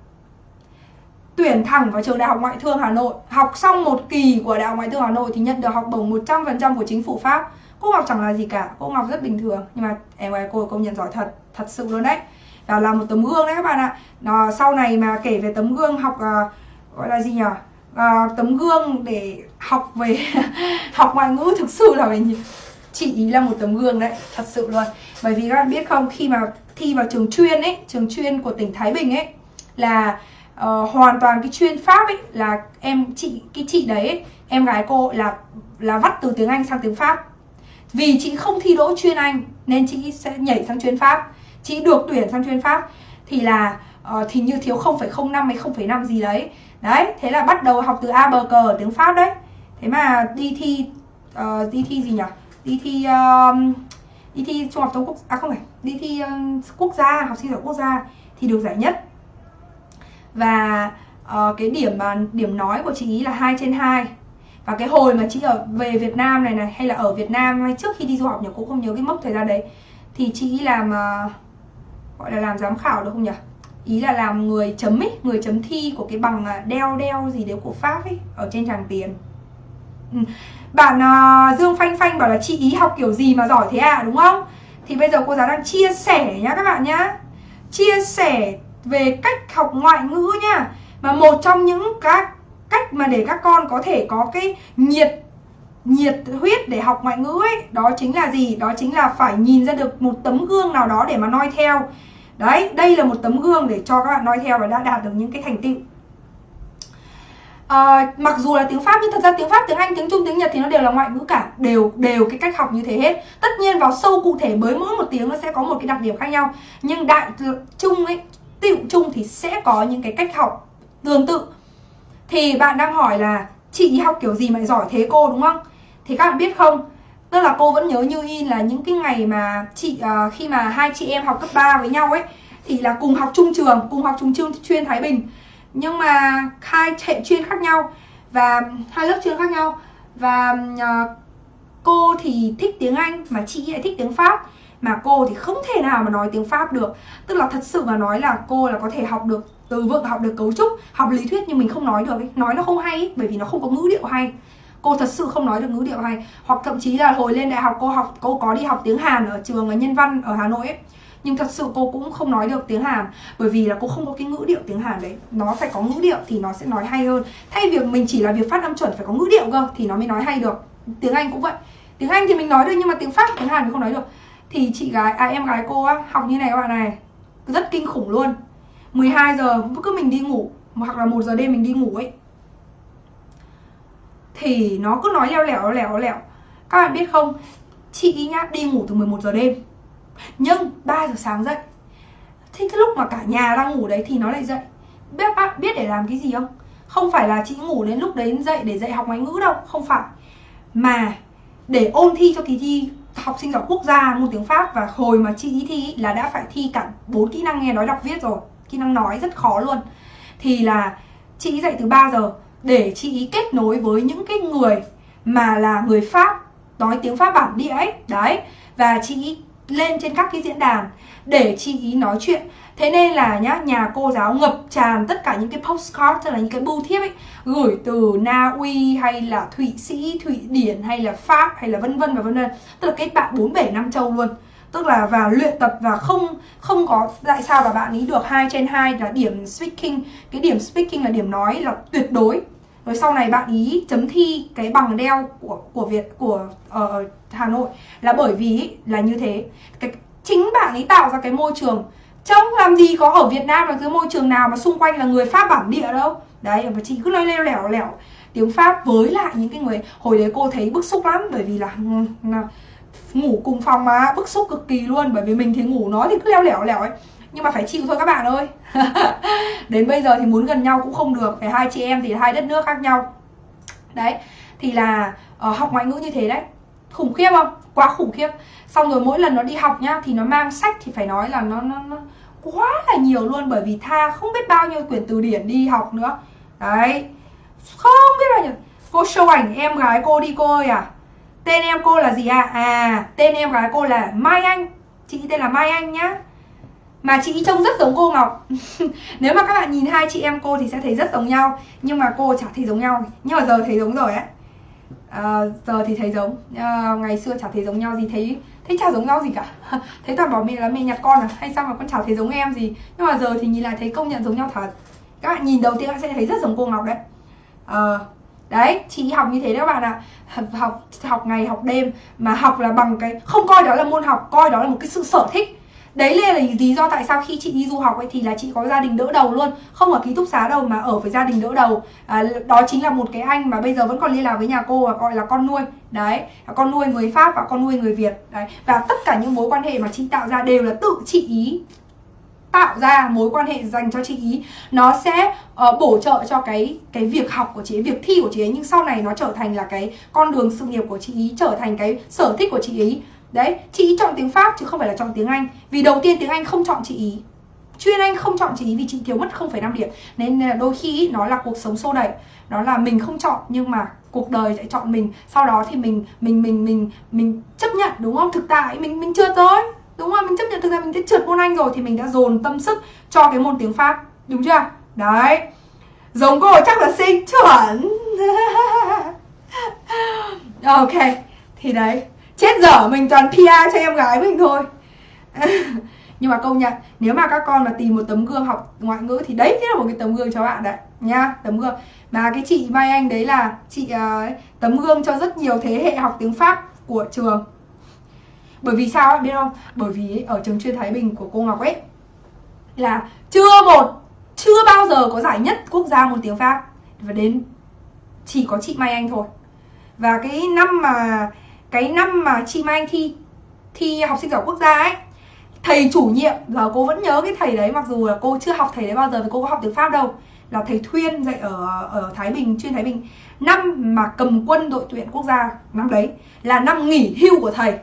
tuyển thẳng vào trường Đại học Ngoại thương Hà Nội. Học xong một kỳ của Đại học Ngoại thương Hà Nội thì nhận được học bổng 100% của chính phủ Pháp. Cô Ngọc chẳng là gì cả, cô Ngọc rất bình thường. Nhưng mà em gái cô công nhận giỏi thật, thật sự luôn đấy. Và là một tấm gương đấy các bạn ạ. À, Sau này mà kể về tấm gương học uh, gọi là gì nhỉ? Uh, Tấm gương để học về học ngoại ngữ thực sự là về chị ý là một tấm gương đấy thật sự luôn. Bởi vì các bạn biết không khi mà thi vào trường chuyên ấy trường chuyên của tỉnh Thái Bình ấy là uh, hoàn toàn cái chuyên pháp ấy là em chị cái chị đấy ấy, em gái cô là là vắt từ tiếng Anh sang tiếng Pháp. Vì chị không thi đỗ chuyên Anh nên chị sẽ nhảy sang chuyên Pháp. Chị được tuyển sang chuyên Pháp thì là uh, thì như thiếu 0,05 hay 0,5 gì đấy. Đấy thế là bắt đầu học từ A bờ cờ tiếng Pháp đấy. Thế mà đi thi uh, đi thi gì nhỉ đi thi uh, đi thi trung học thông quốc à không phải đi thi uh, quốc gia học sinh giỏi quốc gia thì được giải nhất và uh, cái điểm mà điểm nói của chị ý là 2 trên 2 và cái hồi mà chị ở về Việt Nam này này hay là ở Việt Nam hay trước khi đi du học nhỉ cũng không nhớ cái mốc thời gian đấy thì chị ý làm uh, gọi là làm giám khảo được không nhỉ? Ý là làm người chấm ấy người chấm thi của cái bằng ờ, đeo đeo gì đấy của Pháp ấy ở trên tràng tiền. Ừ. bạn uh, Dương Phanh Phanh bảo là chị ý học kiểu gì mà giỏi thế à đúng không? Thì bây giờ cô giáo đang chia sẻ nhá các bạn nhá. Chia sẻ về cách học ngoại ngữ nha. Mà một trong những các cách mà để các con có thể có cái nhiệt nhiệt huyết để học ngoại ngữ ấy đó chính là gì? Đó chính là phải nhìn ra được một tấm gương nào đó để mà noi theo. Đấy đây là một tấm gương để cho các bạn noi theo và đã đạt được những cái thành tựu. À, mặc dù là tiếng pháp nhưng thật ra tiếng pháp tiếng anh tiếng trung tiếng nhật thì nó đều là ngoại ngữ cả. Đều đều cái cách học như thế hết. Tất nhiên vào sâu cụ thể với mỗi một tiếng nó sẽ có một cái đặc điểm khác nhau. Nhưng đại chung ấy tiệu chung thì sẽ có những cái cách học tương tự. Thì bạn đang hỏi là chị học kiểu gì mà giỏi thế cô? Đúng không? Thì các bạn biết không? Tức là cô vẫn nhớ như in là những cái ngày mà chị uh, khi mà hai chị em học cấp 3 với nhau ấy thì là cùng học chung trường cùng học chung trường chuyên Thái Bình. Nhưng mà hai hệ chuyên khác nhau và hai lớp chuyên khác nhau. Và uh, cô thì thích tiếng Anh mà chị lại thích tiếng Pháp mà cô thì không thể nào mà nói tiếng Pháp được. Tức là thật sự mà nói là cô là có thể học được từ vựng học được cấu trúc học lý thuyết nhưng mình không nói được ấy. nói nó không hay ấy, bởi vì nó không có ngữ điệu hay. Cô thật sự không nói được ngữ điệu hay. Hoặc thậm chí là hồi lên đại học cô học cô có đi học tiếng Hàn ở trường nhân văn ở Hà Nội ấy. Nhưng thật sự cô cũng không nói được tiếng Hàn bởi vì là cô không có cái ngữ điệu tiếng Hàn đấy. Nó phải có ngữ điệu thì nó sẽ nói hay hơn. Thay việc mình chỉ là việc phát âm chuẩn phải có ngữ điệu cơ thì nó mới nói hay được. Tiếng Anh cũng vậy. Tiếng Anh thì mình nói được nhưng mà tiếng Pháp tiếng Hàn thì không nói được thì chị gái à em gái cô á, học như này các bạn này. Rất kinh khủng luôn. 12 giờ, cứ mình đi ngủ, hoặc là một giờ đêm mình đi ngủ ấy. Thì nó cứ nói leo lẻo lẻo lẻo. Các bạn biết không? Chị nhá, đi ngủ từ 11 giờ đêm. Nhưng 3 giờ sáng dậy. Thì cái lúc mà cả nhà đang ngủ đấy thì nó lại dậy. Biết bạn biết để làm cái gì không? Không phải là chị ngủ đến lúc đấy dậy để dạy học ngoại ngữ đâu, không phải. Mà để ôn thi cho kỳ thi học sinh giỏi quốc gia môn tiếng Pháp và hồi mà chị thi là đã phải thi cả bốn kỹ năng nghe nói đọc viết rồi. Kỹ năng nói rất khó luôn. Thì là chị dạy từ 3 giờ để chị kết nối với những cái người mà là người Pháp, nói tiếng Pháp bản địa ấy. Đấy. Và chị lên trên các cái diễn đàn để chị ý nói chuyện thế nên là nhá nhà cô giáo ngập tràn tất cả những cái postcard tức là những cái bưu thiếp ấy gửi từ Na Uy hay là Thụy Sĩ Thụy Điển hay là Pháp hay là vân vân và vân vân. Tức là kết bạn bốn bể năm châu luôn. Tức là vào luyện tập và không không có tại sao mà bạn ấy được hai trên hai là điểm speaking. Cái điểm speaking là điểm nói là tuyệt đối. Rồi sau này bạn ý chấm thi cái bằng đeo của của Việt của uh, Hà Nội là bởi vì là như thế. Cái chính bạn ấy tạo ra cái môi trường trong làm gì có ở Việt Nam là cái môi trường nào mà xung quanh là người Pháp bản địa đâu. Đấy và chị cứ nói leo lẻo lẻo tiếng Pháp với lại những cái người hồi đấy cô thấy bức xúc lắm bởi vì là, ừ, là ngủ cùng phòng mà bức xúc cực kỳ luôn bởi vì mình thì ngủ nó thì cứ leo lẻo lẻo ấy. Nhưng mà phải chịu thôi các bạn ơi. Đến bây giờ thì muốn gần nhau cũng không được phải hai chị em thì hai đất nước khác nhau. Đấy thì là uh, học ngoại ngữ như thế đấy khủng khiếp không? Quá khủng khiếp. Xong rồi mỗi lần nó đi học nhá thì nó mang sách thì phải nói là nó nó, nó quá là nhiều luôn bởi vì tha không biết bao nhiêu quyển từ điển đi học nữa. Đấy. Không biết bao nhiêu. Cô show ảnh em gái cô đi cô ơi à. Tên em cô là gì à à tên em gái cô là mai anh. Chị tên là mai anh nhá. Mà chị trông rất giống cô Ngọc. Nếu mà các bạn nhìn hai chị em cô thì sẽ thấy rất giống nhau. Nhưng mà cô chả thấy giống nhau. Nhưng mà giờ thấy giống rồi ấy à, Giờ thì thấy giống à, Ngày xưa chả thấy giống nhau gì Thấy thấy chả giống nhau gì cả. Thấy toàn bảo mẹ là mẹ nhặt con à Hay sao mà con chả thấy giống em gì. Nhưng mà giờ thì nhìn lại thấy công nhận giống nhau thật. Các bạn nhìn đầu tiên các bạn sẽ thấy rất giống cô Ngọc đấy. À, Đấy, chị học như thế đấy các bạn ạ. À. Học học ngày học đêm Mà học là bằng cái Không coi đó là môn học Coi đó là một cái sự sở thích. Đấy là lý do tại sao khi chị đi du học ấy thì là chị có gia đình đỡ đầu luôn. Không ở ký túc xá đâu mà ở với gia đình đỡ đầu. À, Đó chính là một cái anh mà bây giờ vẫn còn liên lạc với nhà cô và gọi là con nuôi. Đấy, con nuôi người Pháp và con nuôi người Việt. Đấy, và tất cả những mối quan hệ mà chị tạo ra đều là tự chị ý. Tạo ra mối quan hệ dành cho chị ý. Nó sẽ uh, bổ trợ cho cái cái việc học của chị ấy, việc thi của chị ấy. Nhưng sau này nó trở thành là cái con đường sự nghiệp của chị ý trở thành cái sở thích của chị ý. Đấy, chị ý chọn tiếng Pháp chứ không phải là chọn tiếng Anh. Vì đầu tiên tiếng Anh không chọn chị ý. Chuyên Anh không chọn chị ý vì chị thiếu mất 0,5 điểm. Nên ờ, đôi khi nó là cuộc sống xô đẩy. Nó là mình không chọn nhưng mà cuộc đời sẽ chọn mình. Sau đó thì mình mình mình mình mình chấp nhận đúng không? Thực tại mình mình chưa tới Đúng không? Mình chấp nhận thực ra mình đã trượt môn Anh rồi Thì mình đã dồn tâm sức cho cái môn tiếng Pháp. Đúng chưa? Đấy. Giống cô chắc là sinh chuẩn. Ok Thì đấy chết dở mình toàn PR cho em gái mình thôi. Nhưng mà công nhận nếu mà các con mà tìm một tấm gương học ngoại ngữ thì đấy chính là một cái tấm gương cho bạn đấy nha tấm gương. Mà cái chị Mai Anh đấy là chị uh, tấm gương cho rất nhiều thế hệ học tiếng Pháp của trường. Bởi vì sao biết không? Bởi vì ở trường chuyên Thái Bình của cô Ngọc ấy là chưa một chưa bao giờ có giải nhất quốc gia môn tiếng Pháp. Và đến chỉ có chị Mai Anh thôi. Và cái năm mà cái năm mà chị Mai Anh thi thi học sinh giỏi quốc gia ấy, thầy chủ nhiệm giờ cô vẫn nhớ cái thầy đấy, mặc dù là cô chưa học thầy đấy bao giờ vì cô có học tiếng Pháp đâu, là thầy Thuyên dạy ở ở Thái Bình, chuyên Thái Bình. Năm mà cầm quân đội tuyển quốc gia năm đấy là năm nghỉ hưu của thầy.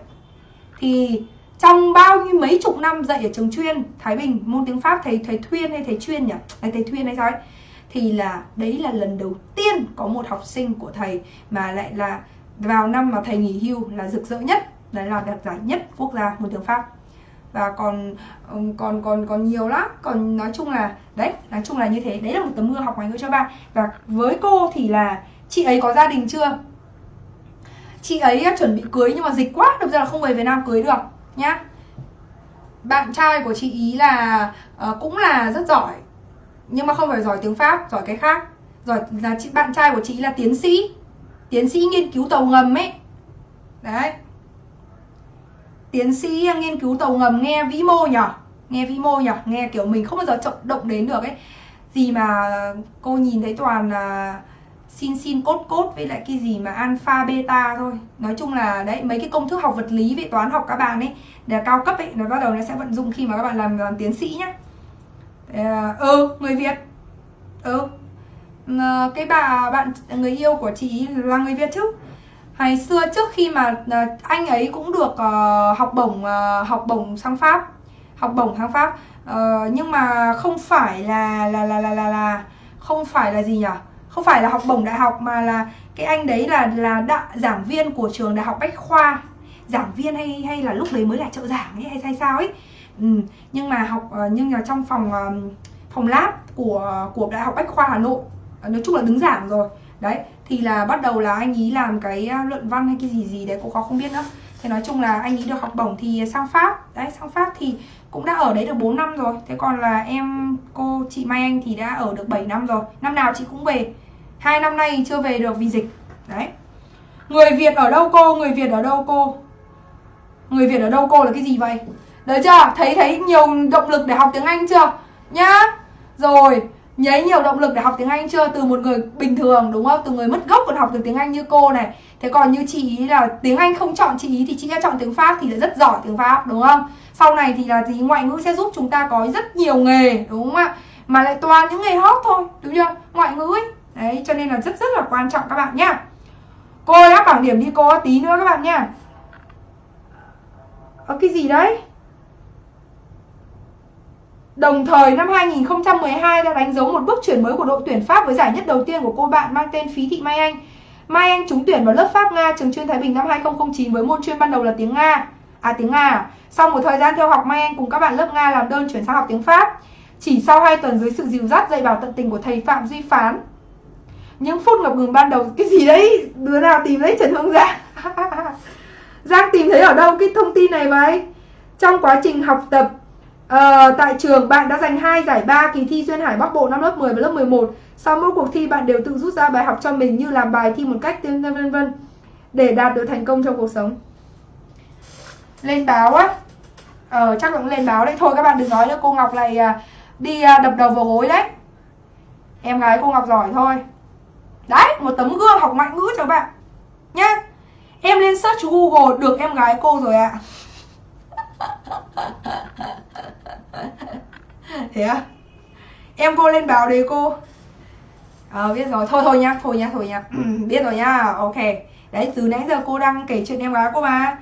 Thì trong bao nhiêu mấy chục năm dạy ở trường chuyên Thái Bình, môn tiếng Pháp, thầy thầy Thuyên hay thầy chuyên nhỉ? Hay thầy Thuyên hay sao ấy? Thì là đấy là lần đầu tiên có một học sinh của thầy mà lại là vào năm mà thầy nghỉ hưu là rực rỡ nhất đấy là đạt giải nhất quốc gia môn tiếng pháp. Và còn còn còn còn nhiều lắm. Còn nói chung là đấy nói chung là như thế. Đấy là một tấm gương học ngoại ngữ cho bạn. Và với cô thì là chị ấy có gia đình chưa? Chị ấy à, chuẩn bị cưới nhưng mà dịch quá đâm ra là không về Việt Nam cưới được nhá. Bạn trai của chị ý là uh, cũng là rất giỏi nhưng mà không phải giỏi tiếng Pháp giỏi cái khác. Giỏi là chị bạn trai của chị là tiến sĩ tiến sĩ nghiên cứu tàu ngầm ấy. Đấy. Tiến sĩ nghiên cứu tàu ngầm nghe vĩ mô nhở? Nghe vĩ mô nhở? Nghe kiểu mình không bao giờ trọng động đến được ấy. Gì mà cô nhìn thấy toàn là xin xin cốt cốt với lại cái gì mà alpha beta thôi. Nói chung là đấy mấy cái công thức học vật lý về toán học các bạn ấy để cao cấp ấy nó bắt đầu nó sẽ vận dụng khi mà các bạn làm, làm tiến sĩ nhá. Ờ, ừ người việt. Ừ cái bà bạn người yêu của chị là người Việt chứ? Ngày xưa trước khi mà à, anh ấy cũng được uh, học bổng uh, học bổng sang Pháp học bổng sang Pháp. Uh, nhưng mà không phải là là là là là, là không phải là gì nhỉ? Không phải là học bổng đại học mà là cái anh đấy là là đại giảng viên của trường đại học bách khoa. Giảng viên hay hay là lúc đấy mới là trợ giảng ấy hay hay sao ấy. Ừ. nhưng mà học nhưng mà trong phòng phòng lab của của đại học bách khoa hà nội À, nói chung là đứng giảng rồi. Đấy, thì là bắt đầu là anh ý làm cái à, luận văn hay cái gì gì đấy cũng có không biết nữa. Thế nói chung là anh ý được học bổng thì sang pháp. Đấy, sang pháp thì cũng đã ở đấy được 4 năm rồi. Thế còn là em, cô, chị Mai Anh thì đã ở được 7 năm rồi. Năm nào chị cũng về. Hai năm nay chưa về được vì dịch. Đấy. Người Việt ở đâu cô? Người Việt ở đâu cô? Người Việt ở đâu cô là cái gì vậy? Đấy chưa? Thấy thấy nhiều động lực để học tiếng Anh chưa? Nhá. Rồi nhấy nhiều động lực để học tiếng Anh chưa? Từ một người bình thường, đúng không? Từ người mất gốc còn học được tiếng Anh như cô này. Thế còn như chị ý là tiếng Anh không chọn chị ý thì chị đã chọn tiếng Pháp thì là rất giỏi tiếng Pháp, đúng không? Sau này thì là gì? Ngoại ngữ sẽ giúp chúng ta có rất nhiều nghề, đúng không ạ? Mà lại toàn những nghề hot thôi, đúng chưa? Ngoại ngữ ấy. Đấy, cho nên là rất rất là quan trọng các bạn nhá. Cô ơi áp bảng điểm đi cô, tí nữa các bạn nhá. Ở cái gì đấy? Đồng thời năm 2012 đã đánh dấu một bước chuyển mới của đội tuyển Pháp với giải nhất đầu tiên của cô bạn mang tên Phí Thị Mai Anh. Mai Anh trúng tuyển vào lớp Pháp Nga trường chuyên Thái Bình năm 2009 với môn chuyên ban đầu là tiếng Nga. À tiếng Nga? À? Sau một thời gian theo học Mai Anh cùng các bạn lớp Nga làm đơn chuyển sang học tiếng Pháp. Chỉ sau 2 tuần dưới sự dìu dắt dạy bảo tận tình của thầy Phạm Duy Phán. Những phút ngập ngừng ban đầu cái gì đấy, đứa nào tìm đấy Trần Hương Giang. Giang tìm thấy ở đâu cái thông tin này vậy? Trong quá trình học tập À, tại trường bạn đã giành hai giải ba kỳ thi duyên hải Bắc Bộ năm lớp 10 và lớp 11. Sau mỗi cuộc thi bạn đều tự rút ra bài học cho mình như làm bài thi một cách vân vân vân để đạt được thành công trong cuộc sống. Lên báo á. Ờ chắc cũng lên báo đấy thôi các bạn đừng nói nữa cô Ngọc này đi à, đập đầu vào gối đấy. Em gái cô Ngọc giỏi thôi. Đấy, một tấm gương học ngoại ngữ cho bạn. Nhá. Em lên search Google được em gái cô rồi ạ. À thế à? Em cô lên báo đấy cô. Ờ biết rồi. Thôi thôi nhá thôi nhá thôi nhá. Biết rồi nhá. Ok. Đấy từ nãy giờ cô đang kể chuyện em gái cô mà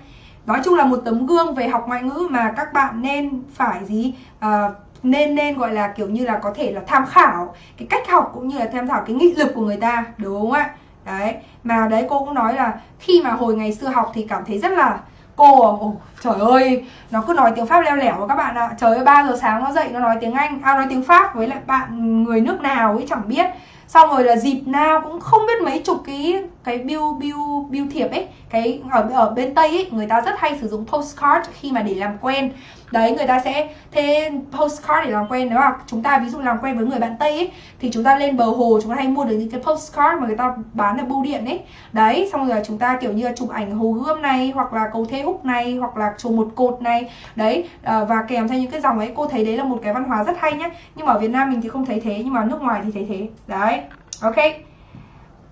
nói chung là một tấm gương về học ngoại ngữ mà các bạn nên phải gì? À, nên nên gọi là kiểu như là có thể là tham khảo cái cách học cũng như là tham khảo cái nghị lực của người ta đúng không ạ? Đấy. Mà đấy cô cũng nói là khi mà hồi ngày xưa học thì cảm thấy rất là cô à? ồ, trời ơi nó cứ nói tiếng pháp leo lẻo các bạn ạ. Trời ơi ba giờ sáng nó dậy nó nói tiếng anh à nói tiếng pháp với lại bạn người nước nào ấy chẳng biết. Xong rồi là dịp nào cũng không biết mấy chục cái cái bill bill bill thiệp ấy cái ở ở bên tây ấy người ta rất hay sử dụng postcard khi mà để làm quen. Đấy người ta sẽ thế postcard để làm quen nếu mà chúng ta ví dụ làm quen với người bạn tây ấy thì chúng ta lên bờ hồ chúng ta hay mua được những cái postcard mà người ta bán ở bưu điện ấy đấy xong rồi chúng ta kiểu như là chụp ảnh hồ gươm này hoặc là cầu thê húc này hoặc là chùa một cột này. Đấy à, và kèm theo những cái dòng ấy cô thấy đấy là một cái văn hóa rất hay nhá. Nhưng mà ở Việt Nam mình thì không thấy thế nhưng mà nước ngoài thì thấy thế. Đấy ok.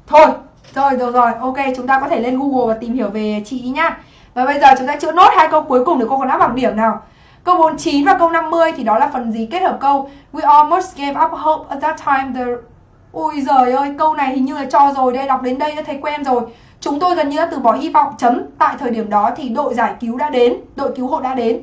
Thôi rồi rồi rồi. Ok chúng ta có thể lên Google và tìm hiểu về chị nhá. Và bây giờ chúng ta chữa nốt hai câu cuối cùng để cô còn áp bằng điểm nào. Câu 49 và câu 50 thì đó là phần gì kết hợp câu We almost gave up hope at that time. The Ui giời ơi, câu này hình như là cho rồi đây, đọc đến đây đã thấy quen rồi. Chúng tôi gần như đã từ bỏ hy vọng chấm. Tại thời điểm đó thì đội giải cứu đã đến Đội cứu hộ đã đến.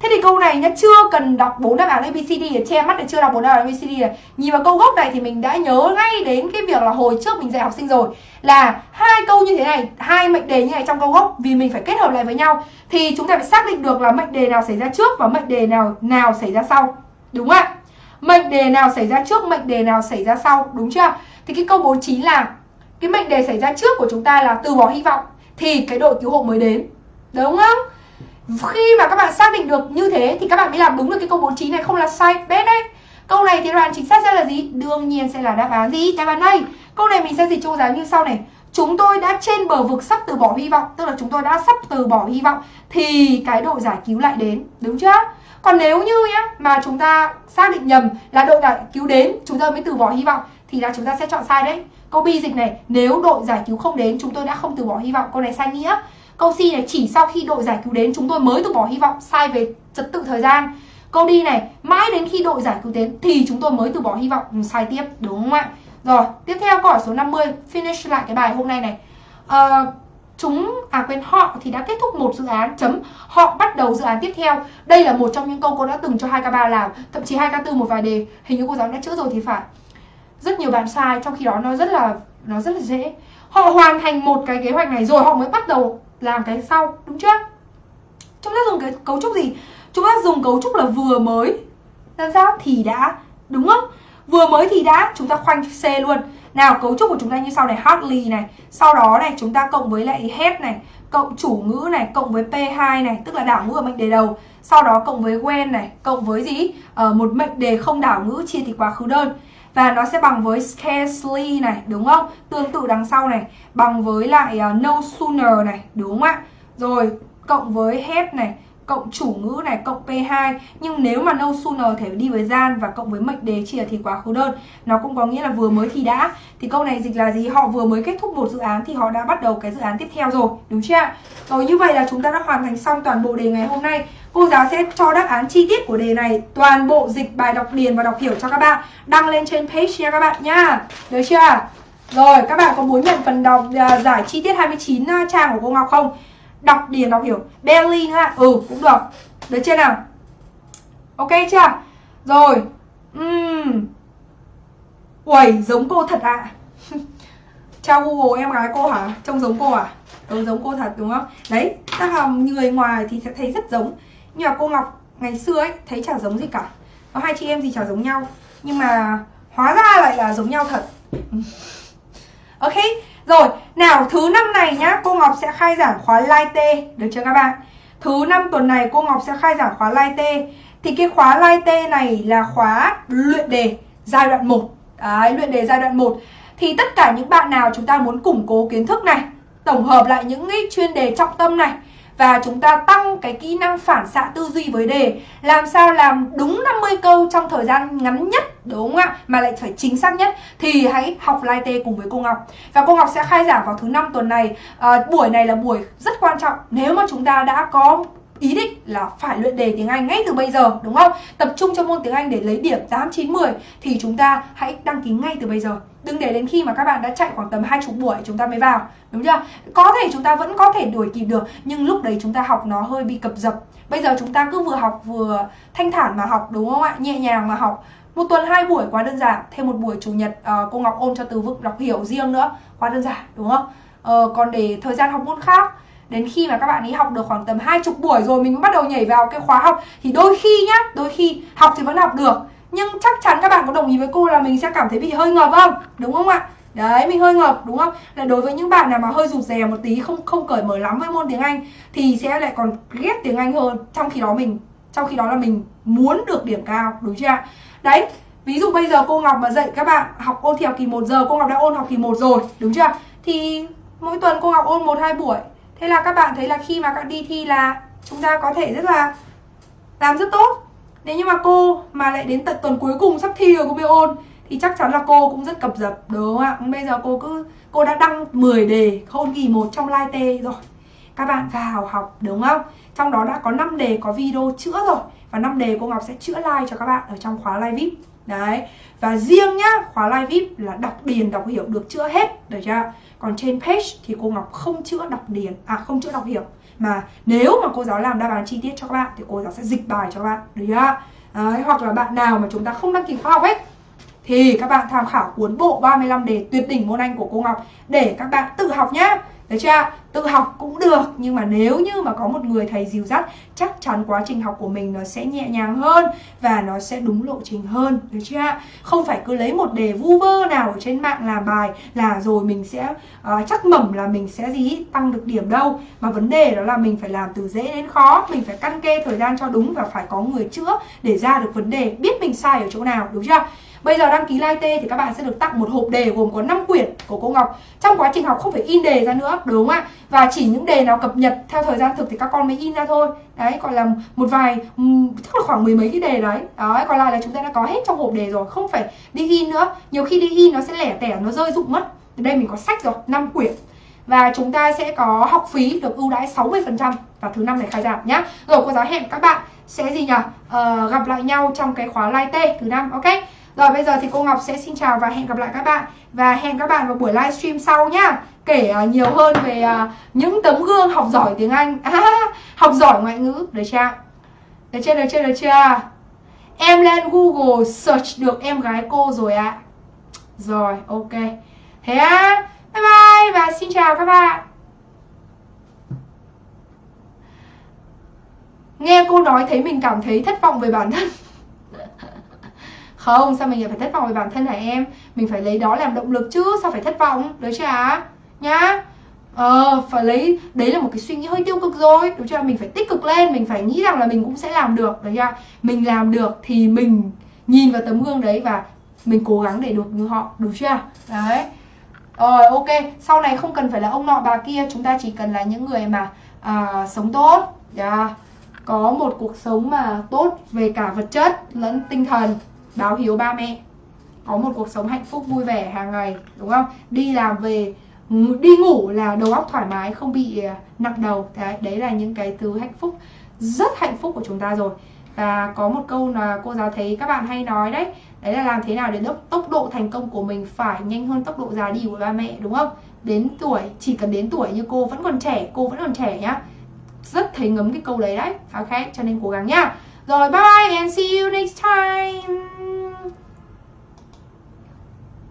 Thế thì câu này nhá chưa cần đọc bốn đáp án ABCD để che mắt để chưa đọc bốn đáp án ABCD này. Nhìn vào câu gốc này thì mình đã nhớ ngay đến cái việc là hồi trước mình dạy học sinh rồi là hai câu như thế này, hai mệnh đề như này trong câu gốc vì mình phải kết hợp lại với nhau thì chúng ta phải xác định được là mệnh đề nào xảy ra trước và mệnh đề nào nào xảy ra sau. Đúng không ạ? Mệnh đề nào xảy ra trước, mệnh đề nào xảy ra sau, đúng chưa? Thì cái câu 49 là cái mệnh đề xảy ra trước của chúng ta là từ bỏ hy vọng thì cái đội cứu hộ mới đến. Đúng không? Khi mà các bạn xác định được như thế thì các bạn mới làm đúng được cái câu 49 này không là sai bét đấy. Câu này thì đoạn chính xác sẽ là gì? Đương nhiên sẽ là đáp án gì? Đáp án đây. Câu này mình sẽ dịch cho giáo như sau này. Chúng tôi đã trên bờ vực sắp từ bỏ hy vọng, tức là chúng tôi đã sắp từ bỏ hy vọng thì cái đội giải cứu lại đến, đúng chưa? Còn nếu như nhá mà chúng ta xác định nhầm là đội giải cứu đến, chúng ta mới từ bỏ hy vọng thì là chúng ta sẽ chọn sai đấy. Câu bi dịch này, nếu đội giải cứu không đến, chúng tôi đã không từ bỏ hy vọng, câu này sai nghĩa. Câu C này chỉ sau khi đội giải cứu đến chúng tôi mới từ bỏ hy vọng sai về trật tự thời gian. Câu D này mãi đến khi đội giải cứu đến thì chúng tôi mới từ bỏ hy vọng sai tiếp đúng không ạ? Rồi, tiếp theo câu hỏi số 50 finish lại cái bài hôm nay này. À, chúng à quên họ thì đã kết thúc một dự án chấm họ bắt đầu dự án tiếp theo đây là một trong những câu cô đã từng cho 2k3 làm thậm chí 2k4 một vài đề hình như cô giáo đã chữa rồi thì phải rất nhiều bạn sai trong khi đó nó rất là nó rất là dễ họ hoàn thành một cái kế hoạch này rồi họ mới bắt đầu làm cái sau đúng chưa? Chúng ta dùng cái cấu trúc gì? Chúng ta dùng cấu trúc là vừa mới. Làm sao? Thì đã đúng không? Vừa mới thì đã chúng ta khoanh C luôn. Nào cấu trúc của chúng ta như sau này hardly này. Sau đó này chúng ta cộng với lại head này cộng chủ ngữ này cộng với P2 này tức là đảo ngữ ở mệnh đề đầu. Sau đó cộng với when này cộng với gì? Ờ, một mệnh đề không đảo ngữ chia thì quá khứ đơn và nó sẽ bằng với scarcely này đúng không? Tương tự đằng sau này bằng với lại uh, no sooner này đúng không ạ? Rồi cộng với have này cộng chủ ngữ này cộng P2 nhưng nếu mà no sooner thì đi với gian và cộng với mệnh đề chia thì quá khứ đơn. Nó cũng có nghĩa là vừa mới thì đã. Thì câu này dịch là gì? Họ vừa mới kết thúc một dự án thì họ đã bắt đầu cái dự án tiếp theo rồi. Đúng chưa ạ? Rồi như vậy là chúng ta đã hoàn thành xong toàn bộ đề ngày hôm nay. Cô giáo sẽ cho đáp án chi tiết của đề này. Toàn bộ dịch bài đọc điền và đọc hiểu cho các bạn. Đăng lên trên page nha các bạn nha. Được chưa rồi các bạn có muốn nhận phần đọc uh, giải chi tiết 29 à, trang của cô Ngọc không? Đọc điền đọc hiểu Berlin ha ừ cũng được được chưa nào ok chưa rồi uhm. Uầy, giống cô thật ạ à. Chào Google em gái cô hả? Trông giống cô à? trông giống cô thật đúng không? Đấy, ta là người ngoài thì sẽ thấy rất giống Nhưng mà cô Ngọc ngày xưa ấy, thấy chả giống gì cả Có hai chị em gì chả giống nhau Nhưng mà hóa ra lại là giống nhau thật Ok, rồi, nào thứ năm này nhá, cô Ngọc sẽ khai giảng khóa Lai T, được chưa các bạn? Thứ năm tuần này cô Ngọc sẽ khai giảng khóa Lai T. Thì cái khóa Lai T này là khóa luyện đề giai đoạn 1. Đấy, luyện đề giai đoạn 1. Thì tất cả những bạn nào chúng ta muốn củng cố kiến thức này, tổng hợp lại những cái chuyên đề trọng tâm này và chúng ta tăng cái kỹ năng phản xạ tư duy với đề. Làm sao làm đúng 50 câu trong thời gian ngắn nhất đúng không ạ? Mà lại phải chính xác nhất. Thì hãy học lai tê cùng với cô Ngọc. Và cô Ngọc sẽ khai giảng vào thứ năm tuần này. À, buổi này là buổi rất quan trọng. Nếu mà chúng ta đã có ý định là phải luyện đề tiếng Anh ngay từ bây giờ đúng không? Tập trung cho môn tiếng Anh để lấy điểm 8, 9, 10 thì chúng ta hãy đăng ký ngay từ bây giờ. Đừng để đến khi mà các bạn đã chạy khoảng tầm hai chục buổi chúng ta mới vào, đúng chưa? Có thể chúng ta vẫn có thể đuổi kịp được nhưng lúc đấy chúng ta học nó hơi bị cập dập. Bây giờ chúng ta cứ vừa học vừa thanh thản mà học đúng không ạ? Nhẹ nhàng mà học. Một tuần hai buổi quá đơn giản, thêm một buổi chủ nhật uh, cô Ngọc ôm cho từ vựng đọc hiểu riêng nữa, quá đơn giản đúng không? Uh, còn để thời gian học môn khác đến khi mà các bạn ấy học được khoảng tầm hai chục buổi rồi, mình mới bắt đầu nhảy vào cái khóa học. Thì đôi khi nhá, đôi khi học thì vẫn học được. Nhưng chắc chắn các bạn có đồng ý với cô là mình sẽ cảm thấy bị hơi ngợp không? Đúng không ạ? Đấy, mình hơi ngợp, đúng không? Là đối với những bạn nào mà hơi rụt rè một tí, không không cởi mở lắm với môn tiếng anh, thì sẽ lại còn ghét tiếng anh hơn. Trong khi đó mình, trong khi đó là mình muốn được điểm cao, đúng chưa đấy, ví dụ bây giờ cô Ngọc mà dạy các bạn học ôn thi học kỳ 1 giờ, cô Ngọc đã ôn học kỳ 1 rồi, đúng chưa thì mỗi tuần cô Ngọc ôn một, hai buổi. Thế là các bạn thấy là khi mà các đi thi là chúng ta có thể rất là làm rất tốt. Nếu như mà cô mà lại đến tận tuần cuối cùng sắp thi rồi cô mới ôn, Thì chắc chắn là cô cũng rất cập dập, đúng không ạ? Bây giờ cô cứ, cô đã đăng 10 đề ôn kỳ một trong live tê rồi. Các bạn vào học, đúng không? Trong đó đã có 5 đề có video chữa rồi, Và 5 đề cô Ngọc sẽ chữa like cho các bạn ở trong khóa live VIP Đấy. Và riêng nhá khóa live VIP là đọc điền đọc hiểu được chữa hết. Được chưa? Còn trên page thì cô Ngọc không chữa đọc điền à không chữa đọc hiểu. Mà nếu mà cô giáo làm đáp án chi tiết cho các bạn thì cô giáo sẽ dịch bài cho các bạn. Được chưa? Đấy, hoặc là bạn nào mà chúng ta không đăng ký khóa học ấy thì các bạn tham khảo cuốn bộ 35 đề tuyệt đỉnh môn Anh của cô Ngọc để các bạn tự học nhá. Được chưa? Tự học cũng được nhưng mà nếu như mà có một người thầy dìu dắt chắc chắn quá trình học của mình nó sẽ nhẹ nhàng hơn và nó sẽ đúng lộ trình hơn. Được chưa? Không phải cứ lấy một đề vu vơ nào ở trên mạng làm bài là rồi mình sẽ uh, chắc mẩm là mình sẽ gì tăng được điểm đâu. Mà vấn đề đó là mình phải làm từ dễ đến khó, mình phải căn kê thời gian cho đúng và phải có người chữa để ra được vấn đề, biết mình sai ở chỗ nào, đúng chưa? Bây giờ đăng ký Live T thì các bạn sẽ được tặng một hộp đề gồm có 5 quyển của cô Ngọc. Trong quá trình học không phải in đề ra nữa, đúng không ạ? Và chỉ những đề nào cập nhật theo thời gian thực thì các con mới in ra thôi. Đấy, gọi là một vài ừ, chắc là khoảng mười mấy cái đề đấy. Đấy, còn lại là chúng ta đã có hết trong hộp đề rồi, không phải đi in nữa. Nhiều khi đi in nó sẽ lẻ tẻ, nó rơi rụng mất. Đây mình có sách rồi, 5 quyển và chúng ta sẽ có học phí được ưu đãi 60% vào thứ năm này khai giảng nhá. Rồi cô giáo hẹn các bạn sẽ gì nhỉ? Ờ, gặp lại nhau trong cái khóa live T thứ năm, ok? Rồi bây giờ thì cô Ngọc sẽ xin chào và hẹn gặp lại các bạn Và hẹn các bạn vào buổi livestream sau nhá Kể à, nhiều hơn về à, những tấm gương học giỏi tiếng Anh. À, Học giỏi ngoại ngữ, được chưa? Được chưa, được chưa, được chưa? Em lên Google search được em gái cô rồi ạ. À. Rồi, ok. Thế á, bye bye và xin chào các bạn. Nghe cô nói thấy mình cảm thấy thất vọng về bản thân. Không sao mình lại phải thất vọng về bản thân hả em? Mình phải lấy đó làm động lực chứ sao phải thất vọng? Được chưa ạ? Nhá. Ờ phải lấy đấy là một cái suy nghĩ hơi tiêu cực rồi. Đúng chưa? Mình phải tích cực lên mình phải nghĩ rằng là mình cũng sẽ làm được đấy chưa mình làm được thì mình nhìn vào tấm gương đấy và mình cố gắng để được như họ đúng chưa? Đấy. Rồi ok. Sau này không cần phải là ông nọ bà kia chúng ta chỉ cần là những người mà à, sống tốt. Yeah. có một cuộc sống mà tốt về cả vật chất lẫn tinh thần. Báo hiếu ba mẹ. Có một cuộc sống hạnh phúc vui vẻ hàng ngày đúng không? Đi làm về đi ngủ là đầu óc thoải mái không bị à, nặng đầu. Đấy đấy là những cái thứ hạnh phúc rất hạnh phúc của chúng ta rồi. Và có một câu là cô giáo thấy các bạn hay nói đấy đấy là làm thế nào để tốc, tốc độ thành công của mình phải nhanh hơn tốc độ già đi của ba mẹ đúng không? Đến tuổi chỉ cần đến tuổi như cô vẫn còn trẻ cô vẫn còn trẻ nhá. Rất thấy ngấm cái câu đấy đấy. Ok cho nên cố gắng nhá. Rồi bye bye and see you next time.